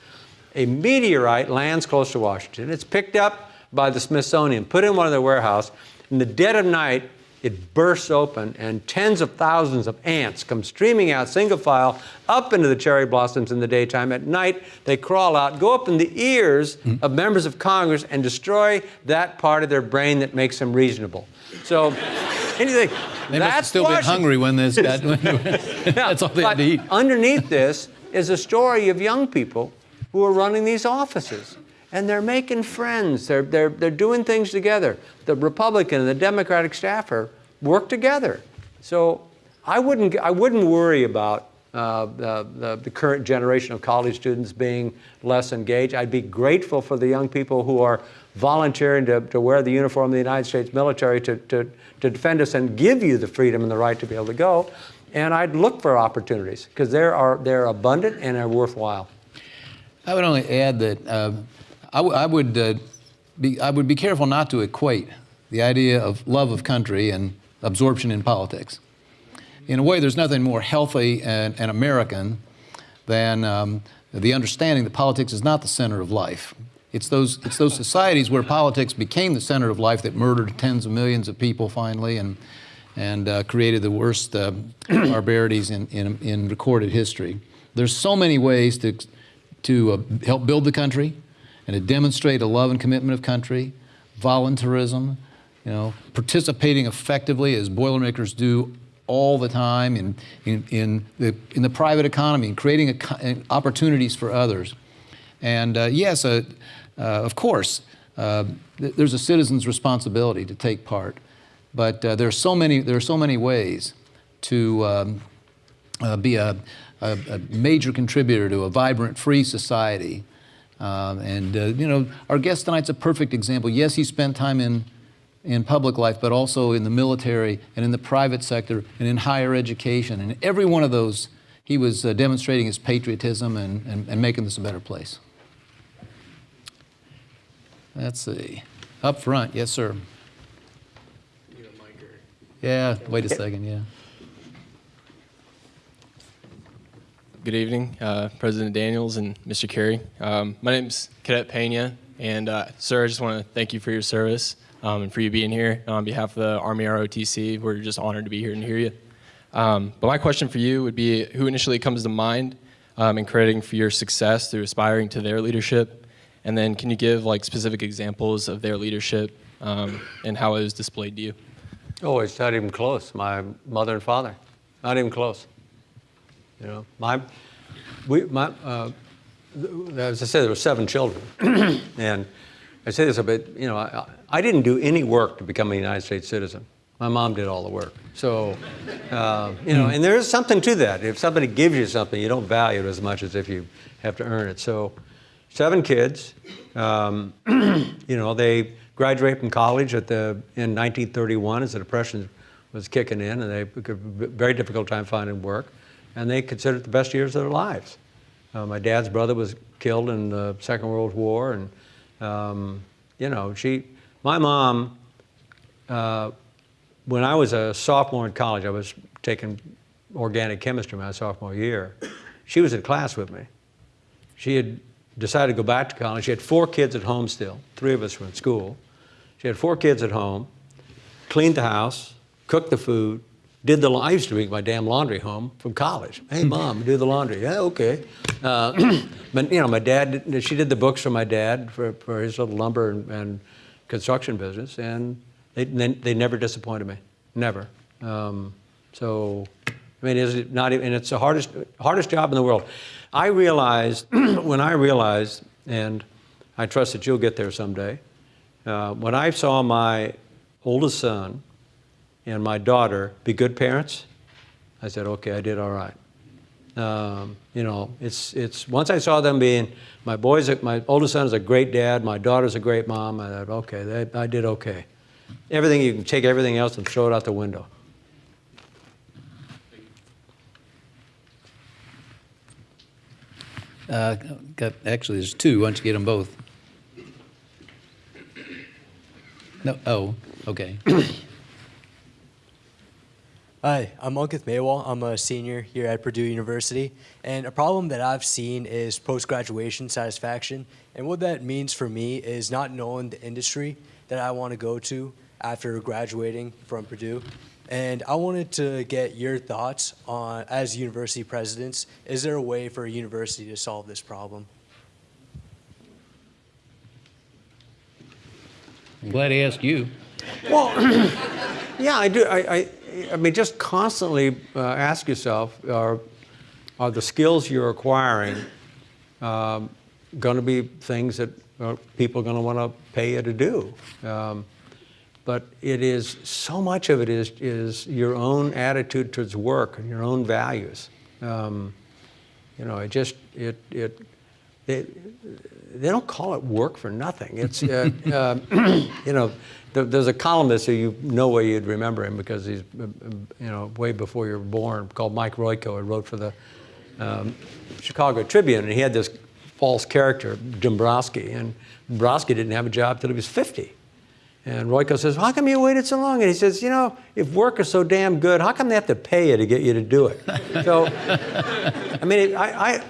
A meteorite lands close to Washington. It's picked up by the Smithsonian, put in one of their warehouse. In the dead of night, it bursts open, and tens of thousands of ants come streaming out, single file, up into the cherry blossoms in the daytime. At night, they crawl out, go up in the ears mm. of members of Congress, and destroy that part of their brain that makes them reasonable. So, anything. They must have still been hungry when this got. that's all they had to eat. underneath this is a story of young people who are running these offices. And they're making friends. They're, they're, they're doing things together. The Republican and the Democratic staffer work together. So I wouldn't, I wouldn't worry about uh, the, the, the current generation of college students being less engaged. I'd be grateful for the young people who are volunteering to, to wear the uniform of the United States military to, to, to defend us and give you the freedom and the right to be able to go. And I'd look for opportunities because they're, are, they're abundant and they're worthwhile. I would only add that uh, I, would uh, be I would be careful not to equate the idea of love of country and absorption in politics. In a way, there's nothing more healthy and, and American than um, the understanding that politics is not the center of life. It's those, it's those societies where politics became the center of life that murdered tens of millions of people finally and, and uh, created the worst uh, barbarities in, in, in recorded history. There's so many ways to, to uh, help build the country and to demonstrate a love and commitment of country, voluntarism, you know, participating effectively as Boilermakers do all the time in, in, in, the, in the private economy and creating a, co- opportunities for others. And uh, yes, uh, uh, of course, uh, th- there's a citizen's responsibility to take part, but uh, there are so many there are so many ways to um, uh, be a, a, a major contributor to a vibrant, free society. Um, and uh, you know, our guest tonight's a perfect example. Yes, he spent time in in public life, but also in the military and in the private sector and in higher education. And every one of those, he was uh, demonstrating his patriotism and, and, and making this a better place. Let's see. Up front, yes, sir. Yeah, wait a second, yeah. Good evening, uh, President Daniels and Mr. Kerrey. Um, my is Cadet Pena, and uh, sir, I just want to thank you for your service um, and for you being here. On behalf of the Army ROTC, we're just honored to be here and hear you. Um, but my question for you would be who initially comes to mind um, in crediting for your success through aspiring to their leadership? And then can you give like specific examples of their leadership um, and how it was displayed to you? Oh, it's not even close. My mother and father, not even close. You know, my, we, my, uh, as I said, there were seven children, and I say this a bit. You know, I, I didn't do any work to become a United States citizen. My mom did all the work. So, uh, you know, and there is something to that. If somebody gives you something, you don't value it as much as if you have to earn it. So, seven kids. Um, you know, they graduated from college at the in 1931 as the Depression was kicking in, and they had a very difficult time finding work, and they considered it the best years of their lives. Uh, my dad's brother was killed in the Second World War, and um, you know, she, my mom. Uh, when I was a sophomore in college, I was taking organic chemistry my sophomore year. She was in class with me. She had decided to go back to college. She had four kids at home still. Three of us were in school. She had four kids at home, cleaned the house, cooked the food, did the. I used to bring my damn laundry home from college. Hey, mom, do the laundry. Yeah, okay. Uh, but you know, my dad. She did the books for my dad for, for his little lumber and, and construction business, and they, they they never disappointed me. Never. Um, so, I mean, is it not even? And it's the hardest hardest job in the world. I realized when I realized, and I trust that you'll get there someday Uh, when I saw my oldest son and my daughter be good parents, I said, okay, I did all right. Um, you know, it's, it's, once I saw them being, my boys, my oldest son is a great dad, my daughter's a great mom, I thought, okay, that, I did okay. Everything, you can take everything else and throw it out the window. Uh, got, actually, there's two. Why don't you get them both? No, oh, okay. Hi, I'm Ankit Maywal. I'm a senior here at Purdue University. And a problem that I've seen is post-graduation satisfaction. And what that means for me is not knowing the industry that I want to go to after graduating from Purdue. And I wanted to get your thoughts on, as university presidents, is there a way for a university to solve this problem? I'm glad he asked you. Well, yeah, I do. I, I, I mean, just constantly uh, ask yourself: Are are the skills you're acquiring um, going to be things that uh, people are going to want to pay you to do? Um, but it is so much of it is is your own attitude towards work and your own values. Um, you know, it just it it. They, they don't call it work for nothing. It's, uh, uh, you know, there, there's a columnist who you know where you'd remember him because he's, uh, you know, way before you were born, called Mike Royko. He wrote for the um, Chicago Tribune, and he had this false character, Dombrowski, and Dombrowski didn't have a job till he was 50. And Royko says, how come you waited so long? And he says, you know, if work is so damn good, how come they have to pay you to get you to do it? So, I mean, I, I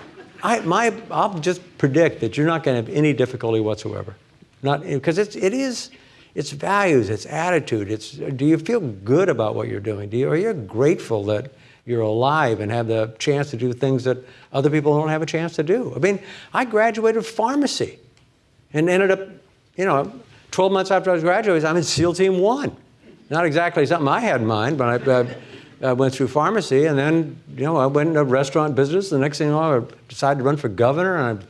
I, my, I'll just predict that you're not going to have any difficulty whatsoever. Not because it's it is it's values, it's attitude. It's do you feel good about what you're doing? Do you are you grateful that you're alive and have the chance to do things that other people don't have a chance to do? I mean, I graduated pharmacy and ended up, you know, 12 months after I was graduating, I'm in SEAL Team One. Not exactly something I had in mind, but I. Uh, I went through pharmacy, and then you know I went into restaurant business. The next thing you know, I decided to run for governor, and I,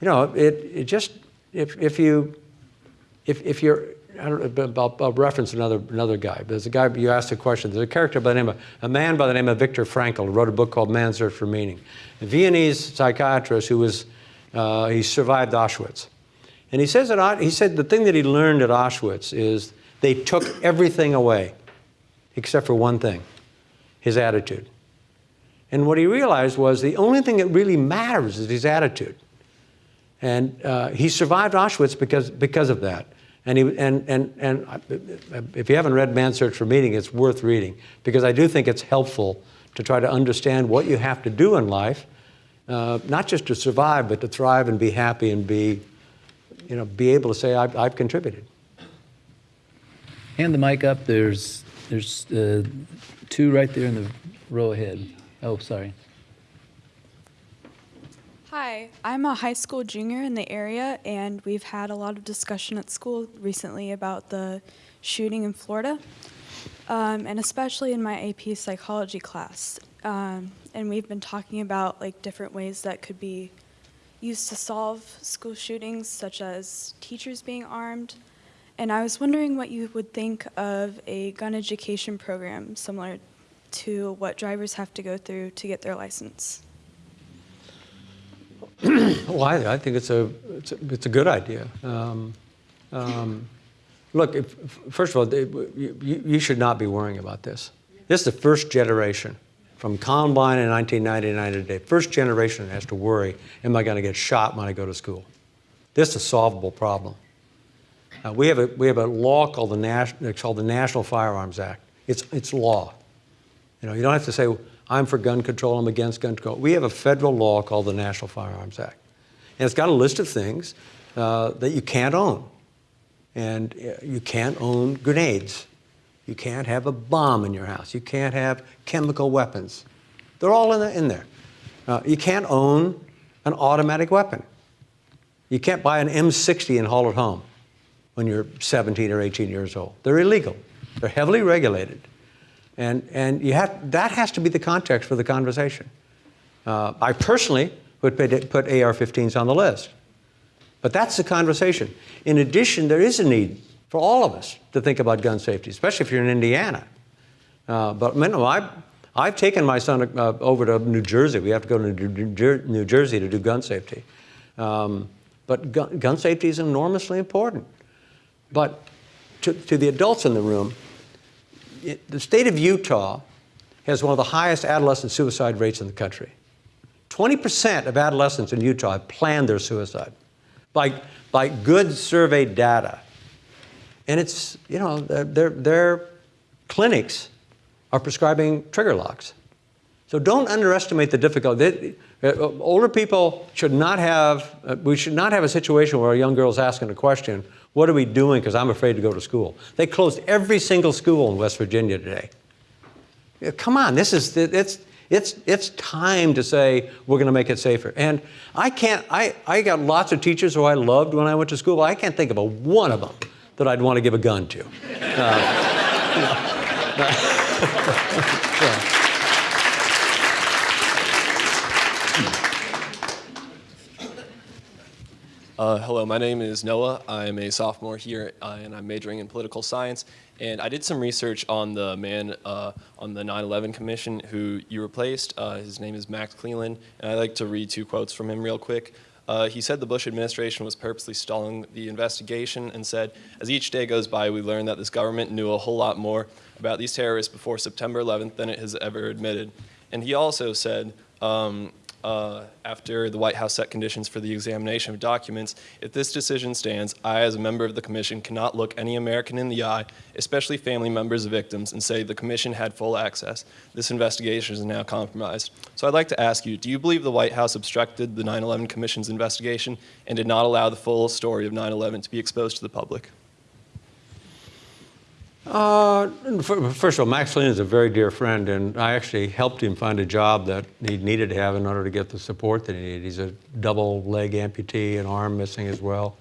you know, it it just if if you if if you're I don't, I'll, I'll reference another another guy. There's a guy you asked a question. There's a character by the name of a man by the name of Viktor Frankl wrote a book called Man's Search for Meaning. A Viennese psychiatrist who was uh, he survived Auschwitz, and he says that he said the thing that he learned at Auschwitz is they took everything away, except for one thing his attitude. And what he realized was the only thing that really matters is his attitude. And uh, he survived Auschwitz because, because of that. And, he, and, and, and if you haven't read Man's Search for Meaning, it's worth reading because I do think it's helpful to try to understand what you have to do in life, uh, not just to survive, but to thrive and be happy and be, you know, be able to say, I've, I've contributed. Hand the mic up. There's, there's uh, two right there in the row ahead. Oh, sorry. Hi, I'm a high school junior in the area, and we've had a lot of discussion at school recently about the shooting in Florida, um, and especially in my AP psychology class. Um, and we've been talking about like different ways that could be used to solve school shootings, such as teachers being armed. And I was wondering what you would think of a gun education program similar to what drivers have to go through to get their license. well, I, I, think it's a, it's a, it's a good idea. Um, um, look, if, first of all, you, you, should not be worrying about this. This is the first generation from Columbine in 1999 to today. First generation has to worry, am I going to get shot when I go to school? This is a solvable problem. Uh, we, have a, we have a law called the, National, called the National Firearms Act. It's, it's law. You know, you don't have to say, I'm for gun control, I'm against gun control. We have a federal law called the National Firearms Act. And it's got a list of things uh, that you can't own. And uh, you can't own grenades. You can't have a bomb in your house. You can't have chemical weapons. They're all in, the, in there. Uh, you can't own an automatic weapon. You can't buy an M60 and haul it home when you're 17 or 18 years old. They're illegal. They're heavily regulated. And, and you have, that has to be the context for the conversation. Uh, I personally would put, put AR-15s on the list. But that's the conversation. In addition, there is a need for all of us to think about gun safety, especially if you're in Indiana. Uh, but you know, I've, taken my son uh, over to New Jersey. We have to go to New, Jersey to do gun safety. Um, but gun safety is enormously important. But to, to the adults in the room, it, the state of Utah has one of the highest adolescent suicide rates in the country. 20% of adolescents in Utah have planned their suicide by, by good survey data. And it's, you know, their, their clinics are prescribing trigger locks. So don't underestimate the difficulty. They, uh, older people should not have, uh, we should not have a situation where a young girl is asking a question, what are we doing because I'm afraid to go to school? They closed every single school in West Virginia today. Come on, this is, it's, it's, it's time to say we're going to make it safer. And I can't, I, I got lots of teachers who I loved when I went to school, but I can't think of a one of them that I'd want to give a gun to. Uh, Uh, hello, my name is Noah. I'm a sophomore here, uh, and I'm majoring in political science. And I did some research on the man uh, on the 9/11 Commission who you replaced. Uh, his name is Max Cleland, and I'd like to read two quotes from him real quick. Uh, he said the Bush administration was purposely stalling the investigation, and said, "As each day goes by, we learn that this government knew a whole lot more about these terrorists before September 11th than it has ever admitted." And he also said. Um, uh, after the White House set conditions for the examination of documents, if this decision stands, I, as a member of the Commission, cannot look any American in the eye, especially family members of victims, and say the Commission had full access. This investigation is now compromised. So I'd like to ask you, do you believe the White House obstructed the 9-11 Commission's investigation and did not allow the full story of 9-11 to be exposed to the public? Uh, first of all, Max Cleland is a very dear friend, and I actually helped him find a job that he needed to have in order to get the support that he needed. He's a double leg amputee, an arm missing as well.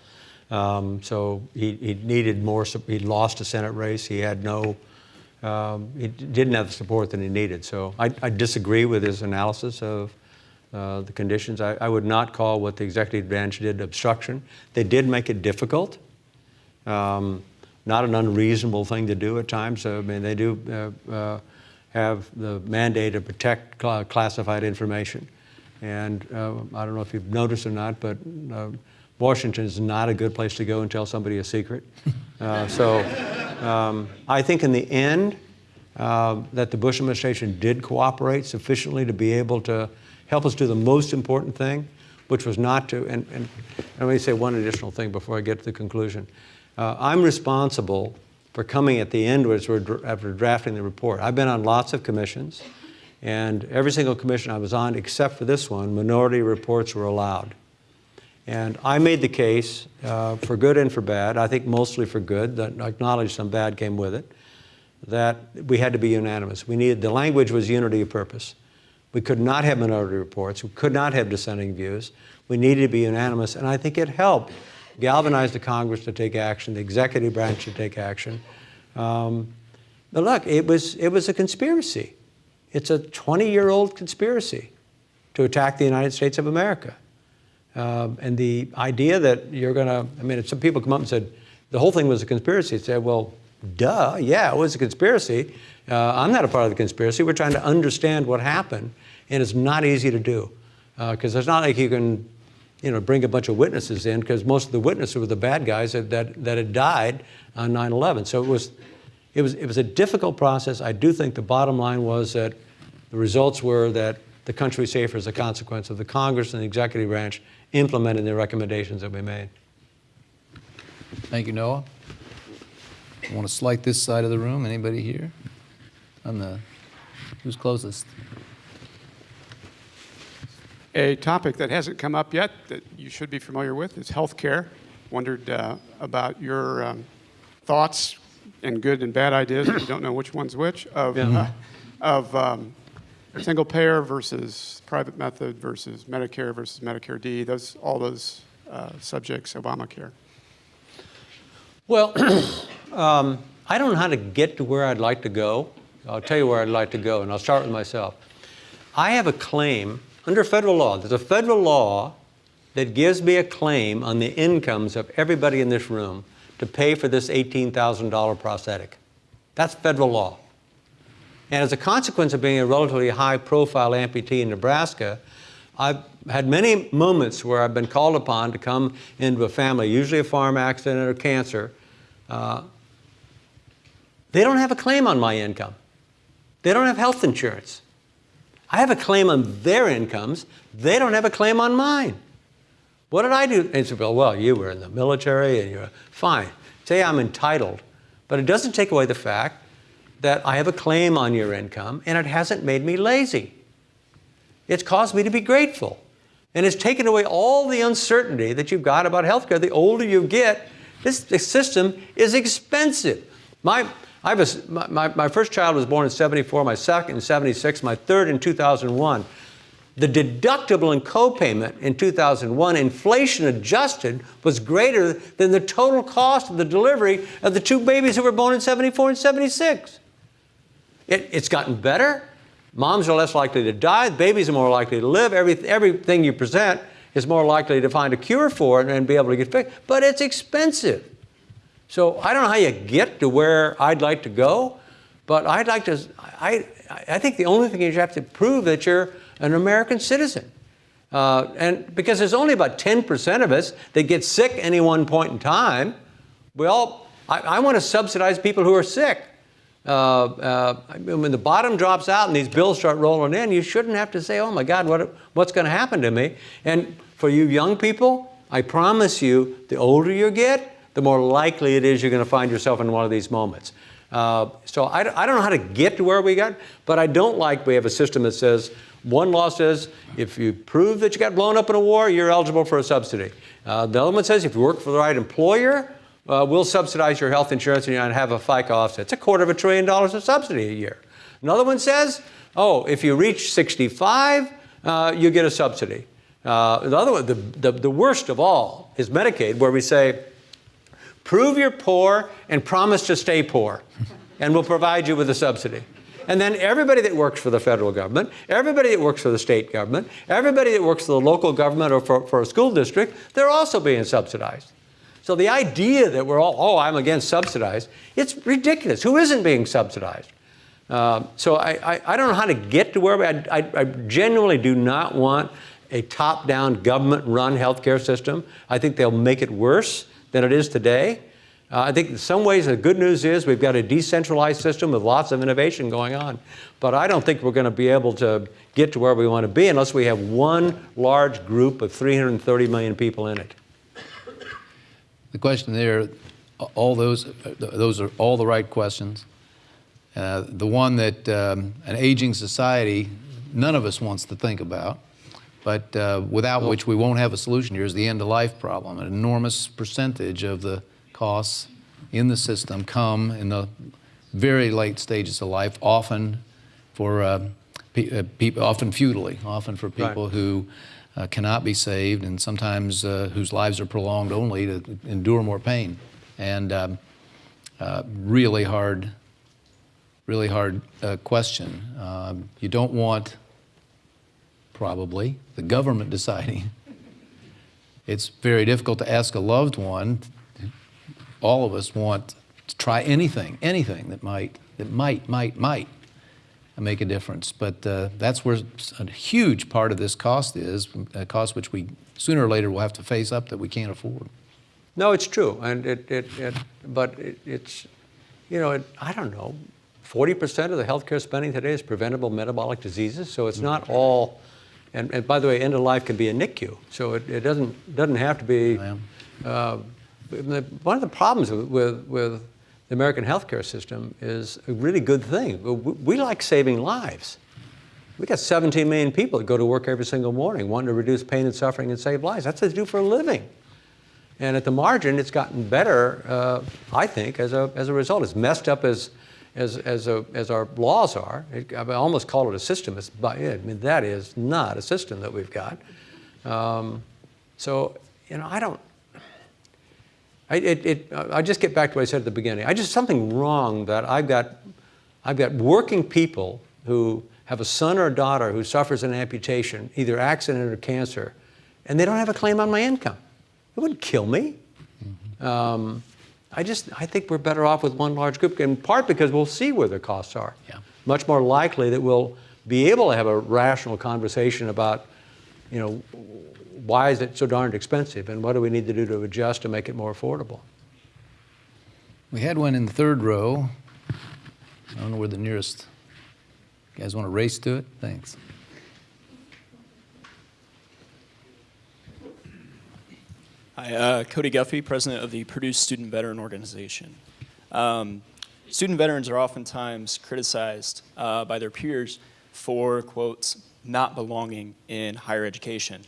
Um, so he, he, needed more, he lost a Senate race. He had no, um, he didn't have the support that he needed. So I, I disagree with his analysis of uh, the conditions. I, I, would not call what the executive branch did obstruction. They did make it difficult. Um, not an unreasonable thing to do at times. I mean, they do uh, uh, have the mandate to protect cl classified information. And uh, I don't know if you've noticed or not, but uh, Washington is not a good place to go and tell somebody a secret. Uh, so um, I think in the end uh, that the Bush administration did cooperate sufficiently to be able to help us do the most important thing, which was not to, and, and let me say one additional thing before I get to the conclusion. Uh, I'm responsible for coming at the end as we're, after drafting the report. I've been on lots of commissions, and every single commission I was on, except for this one, minority reports were allowed. And I made the case, uh, for good and for bad, I think mostly for good, that I acknowledge some bad came with it, that we had to be unanimous. We needed, the language was unity of purpose. We could not have minority reports. We could not have dissenting views. We needed to be unanimous, and I think it helped galvanize the Congress to take action, the executive branch to take action. Um, but look, it was, it was a conspiracy. It's a 20-year-old conspiracy to attack the United States of America. Um, and the idea that you're going to, I mean, some people come up and said, the whole thing was a conspiracy. I said, well, duh, yeah, it was a conspiracy. Uh, I'm not a part of the conspiracy. We're trying to understand what happened, and it's not easy to do. Because uh, it's not like you can you know, bring a bunch of witnesses in because most of the witnesses were the bad guys that, that, that had died on 9-11. So it was, it, was, it was a difficult process. I do think the bottom line was that the results were that the country is safer as a consequence of the Congress and the executive branch implementing the recommendations that we made. Thank you, Noah. I want to slight this side of the room. Anybody here? On the, who's closest? A topic that hasn't come up yet that you should be familiar with is healthcare. Wondered uh, about your um, thoughts and good and bad ideas, you don't know which one's which, of, yeah. uh, of um, single payer versus private method versus Medicare versus Medicare D, those, all those uh, subjects, Obamacare. Well, um, I don't know how to get to where I'd like to go. I'll tell you where I'd like to go, and I'll start with myself. I have a claim under federal law, there's a federal law that gives me a claim on the incomes of everybody in this room to pay for this $18,000 prosthetic. That's federal law. And as a consequence of being a relatively high profile amputee in Nebraska, I've had many moments where I've been called upon to come into a family, usually a farm accident or cancer. Uh, they don't have a claim on my income. They don't have health insurance. I have a claim on their incomes. They don't have a claim on mine. What did I do? And said, well, you were in the military and you're fine. Say I'm entitled, but it doesn't take away the fact that I have a claim on your income and it hasn't made me lazy. It's caused me to be grateful. And it's taken away all the uncertainty that you've got about healthcare. The older you get, this system is expensive. My, I was, my, my first child was born in 74, my second in 76, my third in 2001. The deductible and copayment in 2001, inflation adjusted, was greater than the total cost of the delivery of the two babies who were born in 74 and 76. It, it's gotten better. Moms are less likely to die. Babies are more likely to live. Every, everything you present is more likely to find a cure for it and be able to get fixed. But it's expensive. So I don't know how you get to where I'd like to go, but I'd like to, I, I think the only thing is you have to prove that you're an American citizen. Uh, and because there's only about 10% of us that get sick any one point in time, we all, I, I want to subsidize people who are sick. Uh, uh, when the bottom drops out and these bills start rolling in, you shouldn't have to say, oh my God, what, what's going to happen to me? And for you young people, I promise you, the older you get, the more likely it is you're going to find yourself in one of these moments. Uh, so I, I don't know how to get to where we got, but I don't like we have a system that says, one law says if you prove that you got blown up in a war, you're eligible for a subsidy. Uh, the other one says if you work for the right employer, uh, we'll subsidize your health insurance and you have a FICA offset. It's a quarter of a trillion dollars of subsidy a year. Another one says, oh, if you reach 65, uh, you get a subsidy. Uh, the other one, the, the, the worst of all is Medicaid, where we say, prove you're poor and promise to stay poor, and we'll provide you with a subsidy. And then everybody that works for the federal government, everybody that works for the state government, everybody that works for the local government or for, for a school district, they're also being subsidized. So the idea that we're all, oh, I'm against subsidized, it's ridiculous. Who isn't being subsidized? Uh, so I, I, I, don't know how to get to where we, I, I, I genuinely do not want a top-down government-run healthcare system. I think they'll make it worse than it is today. Uh, I think in some ways the good news is we've got a decentralized system with lots of innovation going on. But I don't think we're going to be able to get to where we want to be unless we have one large group of 330 million people in it. The question there, all those, those are all the right questions. Uh, the one that um, an aging society, none of us wants to think about, but uh, without which we won't have a solution here is the end-of-life problem. An enormous percentage of the costs in the system come in the very late stages of life, often for uh, pe uh, people, often futilely, often for people right. who uh, cannot be saved and sometimes uh, whose lives are prolonged only to endure more pain. And um, uh, really hard, really hard uh, question. Um, you don't want, probably, the government deciding. It's very difficult to ask a loved one all of us want to try anything, anything that might, that might, might, might make a difference. But uh, that's where a huge part of this cost is, a cost which we sooner or later will have to face up that we can't afford. No, it's true, and it, it, it but it, it's, you know, it, I don't know, 40% of the healthcare spending today is preventable metabolic diseases, so it's not all, and, and by the way, end of life can be a NICU, so it, it doesn't, doesn't have to be, uh, one of the problems with, with the American healthcare system is a really good thing. We, we like saving lives. We got 17 million people that go to work every single morning wanting to reduce pain and suffering and save lives. That's what they do for a living. And at the margin, it's gotten better, uh, I think, as a, as a result. As messed up as, as, as, a, as our laws are, it, I almost call it a system. It's, I mean, that is not a system that we've got. Um, so, you know, I don't, I, it, it, I just get back to what I said at the beginning. I just something wrong that I've got, I've got working people who have a son or a daughter who suffers an amputation, either accident or cancer, and they don't have a claim on my income. It wouldn't kill me. Um, I just, I think we're better off with one large group, in part because we'll see where the costs are. Yeah. Much more likely that we'll be able to have a rational conversation about, you know, why is it so darned expensive and what do we need to do to adjust to make it more affordable? We had one in the third row. I don't know where the nearest, you guys want to race to it? Thanks. Hi, uh, Cody Guffey, president of the Purdue Student Veteran Organization. Um, student veterans are oftentimes criticized uh, by their peers for, quotes, not belonging in higher education.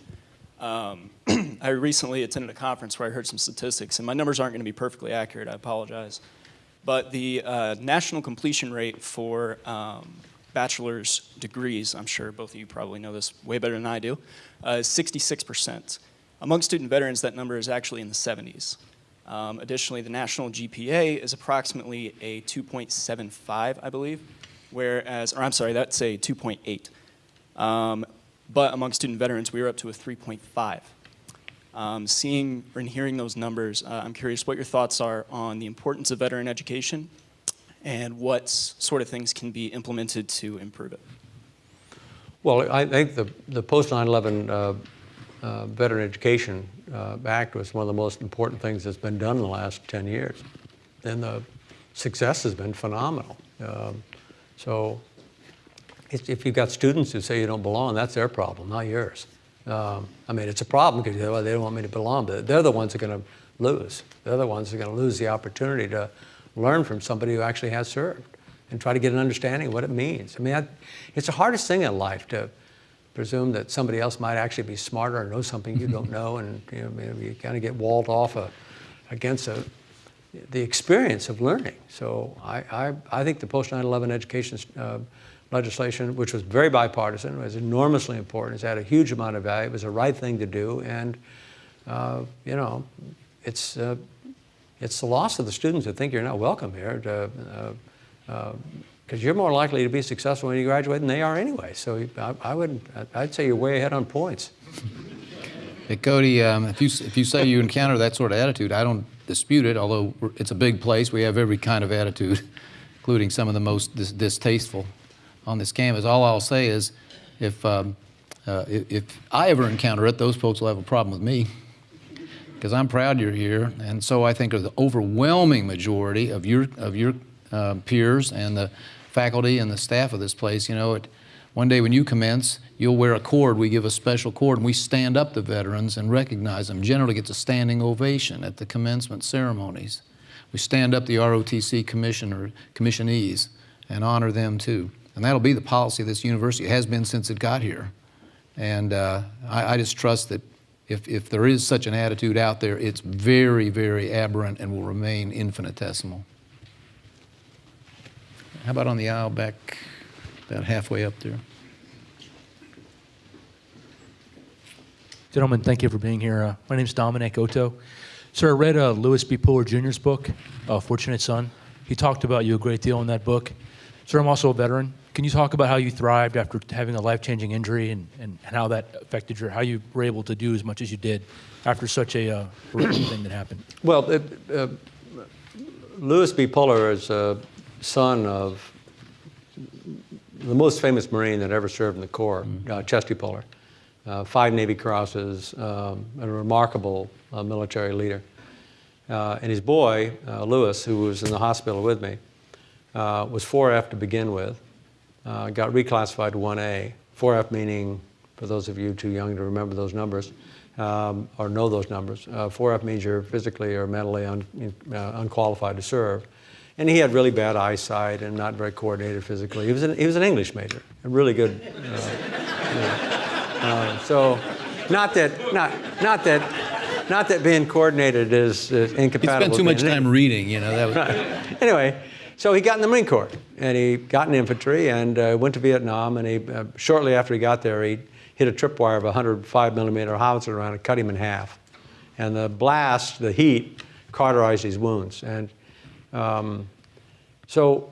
Um, I recently attended a conference where I heard some statistics, and my numbers aren't going to be perfectly accurate, I apologize. But the uh, national completion rate for um, bachelor's degrees, I'm sure both of you probably know this way better than I do, uh, is 66%. Among student veterans, that number is actually in the 70s. Um, additionally, the national GPA is approximately a 2.75, I believe, whereas, or I'm sorry, that's a 2.8. Um, but among student veterans, we are up to a 3.5. Um, seeing and hearing those numbers, uh, I'm curious what your thoughts are on the importance of veteran education and what sort of things can be implemented to improve it. Well, I think the, the post 9/11 uh, Veteran Education uh, Act was one of the most important things that's been done in the last 10 years. And the success has been phenomenal. Um, so if you've got students who say you don't belong, that's their problem, not yours. Um, I mean, it's a problem because well, they don't want me to belong, but they're the ones that are going to lose. They're the ones that are going to lose the opportunity to learn from somebody who actually has served and try to get an understanding of what it means. I mean, that, it's the hardest thing in life to presume that somebody else might actually be smarter or know something you don't know, and you, know, maybe you kind of get walled off a, against a, the experience of learning. So I, I, I think the post 9/11 education uh, legislation, which was very bipartisan, was enormously important. It's had a huge amount of value. It was the right thing to do, and uh, you know, it's uh, it's the loss of the students that think you're not welcome here. To, uh, uh, because you're more likely to be successful when you graduate than they are anyway. So I, I would, I'd say you're way ahead on points. Hey, Cody, um, if, you, if you say you encounter that sort of attitude, I don't dispute it, although it's a big place. We have every kind of attitude, including some of the most dis- distasteful on this campus. All I'll say is if, um, uh, if, I ever encounter it, those folks will have a problem with me because I'm proud you're here. And so I think the overwhelming majority of your, of your uh, peers and the faculty and the staff of this place, you know, it, one day when you commence, you'll wear a cord. We give a special cord and we stand up the veterans and recognize them. Generally gets a standing ovation at the commencement ceremonies. We stand up the ROTC commissioner, commissionees and honor them too. And that'll be the policy of this university. It has been since it got here. And uh, I, I just trust that if, if there is such an attitude out there, it's very, very aberrant and will remain infinitesimal. How about on the aisle back, about halfway up there? Gentlemen, thank you for being here. Uh, my name is Dominic Otto. Sir, I read uh, Lewis B. Puller Jr.'s book, uh, Fortunate Son. He talked about you a great deal in that book. Sir, I'm also a veteran. Can you talk about how you thrived after having a life-changing injury and, and, and how that affected your, how you were able to do as much as you did after such a uh, thing that happened? Well, it, uh, Lewis B. Puller is a son of the most famous Marine that ever served in the Corps, uh, Chesty Puller. Uh, five Navy Crosses, um, a remarkable uh, military leader. Uh, and his boy, uh, Lewis, who was in the hospital with me, uh, was 4F to begin with, uh, got reclassified to 1A. 4F meaning, for those of you too young to remember those numbers, um, or know those numbers, 4F means you're physically or mentally un, unqualified to serve. And he had really bad eyesight and not very coordinated physically. He was an, he was an English major, a really good. Uh, know, uh, so, not that, not, not that, not that being coordinated is, is He spent too much time reading, you know. That was, Right. Anyway, so he got in the Marine Corps and he got in infantry and uh, went to Vietnam. And he, uh, shortly after he got there, he hit a tripwire of a 105 millimeter howitzer around and cut him in half. And the blast, the heat, cauterized his wounds. And um, so,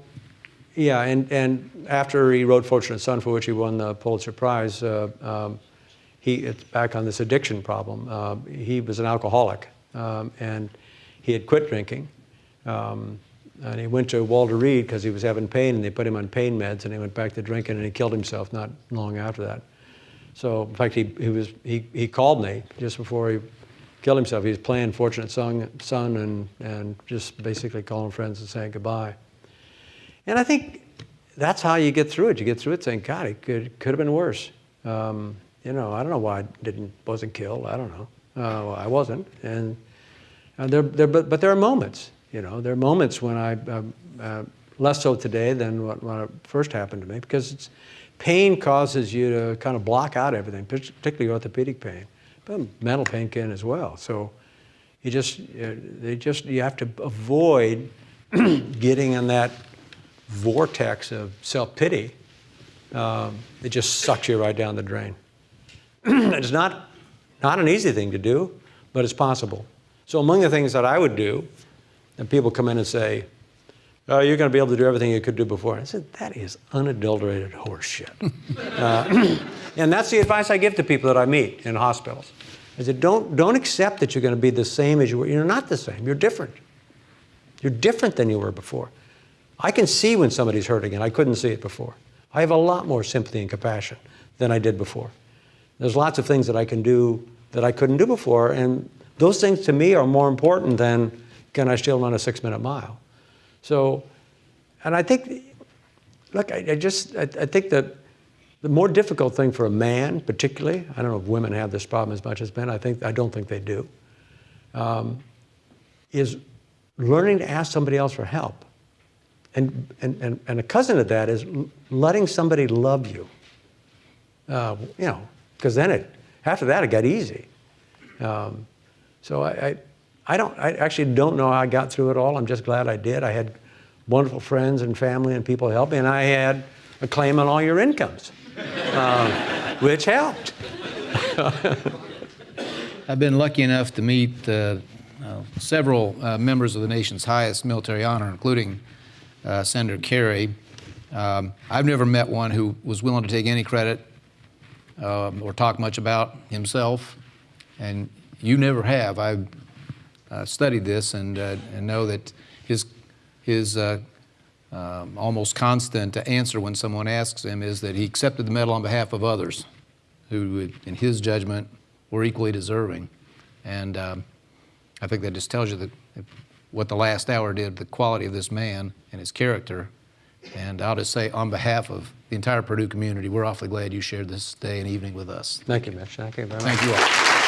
yeah, and, and after he wrote Fortunate Son, for which he won the Pulitzer Prize, uh, um, he, it's back on this addiction problem. Uh, he was an alcoholic, um, and he had quit drinking. Um, and he went to Walter Reed because he was having pain, and they put him on pain meds, and he went back to drinking, and he killed himself not long after that. So, in fact, he, he, was, he, he called me just before he killed himself. He was playing Fortunate Son, son and, and just basically calling friends and saying goodbye. And I think that's how you get through it. You get through it saying, God, it could, could have been worse. Um, you know, I don't know why I didn't, wasn't killed. I don't know. Uh, well, I wasn't. And uh, there, there, but, but there are moments, you know, there are moments when I, uh, uh, less so today than what, what first happened to me, because it's, pain causes you to kind of block out everything, particularly orthopedic pain. But mental pain can as well. So you just, uh, they just, you have to avoid getting in that vortex of self-pity. Um, it just sucks you right down the drain. it's not, not an easy thing to do, but it's possible. So among the things that I would do, and people come in and say, oh, you're going to be able to do everything you could do before. I said, that is unadulterated horseshit. uh, and that's the advice I give to people that I meet in hospitals. I said, don't, don't accept that you're going to be the same as you were. You're not the same. You're different. You're different than you were before. I can see when somebody's hurting, and I couldn't see it before. I have a lot more sympathy and compassion than I did before. There's lots of things that I can do that I couldn't do before, and those things to me are more important than can I still run a six-minute mile. So, and I think, look, I, I just, I, I, think that the more difficult thing for a man, particularly, I don't know if women have this problem as much as men. I think I don't think they do. Um, is learning to ask somebody else for help. And, and, and, and a cousin of that is letting somebody love you. Uh, you know, because then it, after that, it got easy. Um, so I, I, I, don't, I actually don't know how I got through it all. I'm just glad I did. I had wonderful friends and family and people help me, and I had a claim on all your incomes, uh, which helped. I've been lucky enough to meet uh, uh, several uh, members of the nation's highest military honor, including uh, Senator Kerrey. Um, I've never met one who was willing to take any credit um, or talk much about himself, and you never have. I've studied this and, uh, and know that his, his uh, um, almost constant answer when someone asks him is that he accepted the medal on behalf of others who, in his judgment, were equally deserving. And um, I think that just tells you that what the last hour did, the quality of this man and his character. And I'll just say, on behalf of the entire Purdue community, we're awfully glad you shared this day and evening with us. Thank you, Mitch. Thank you very much. Thank you all.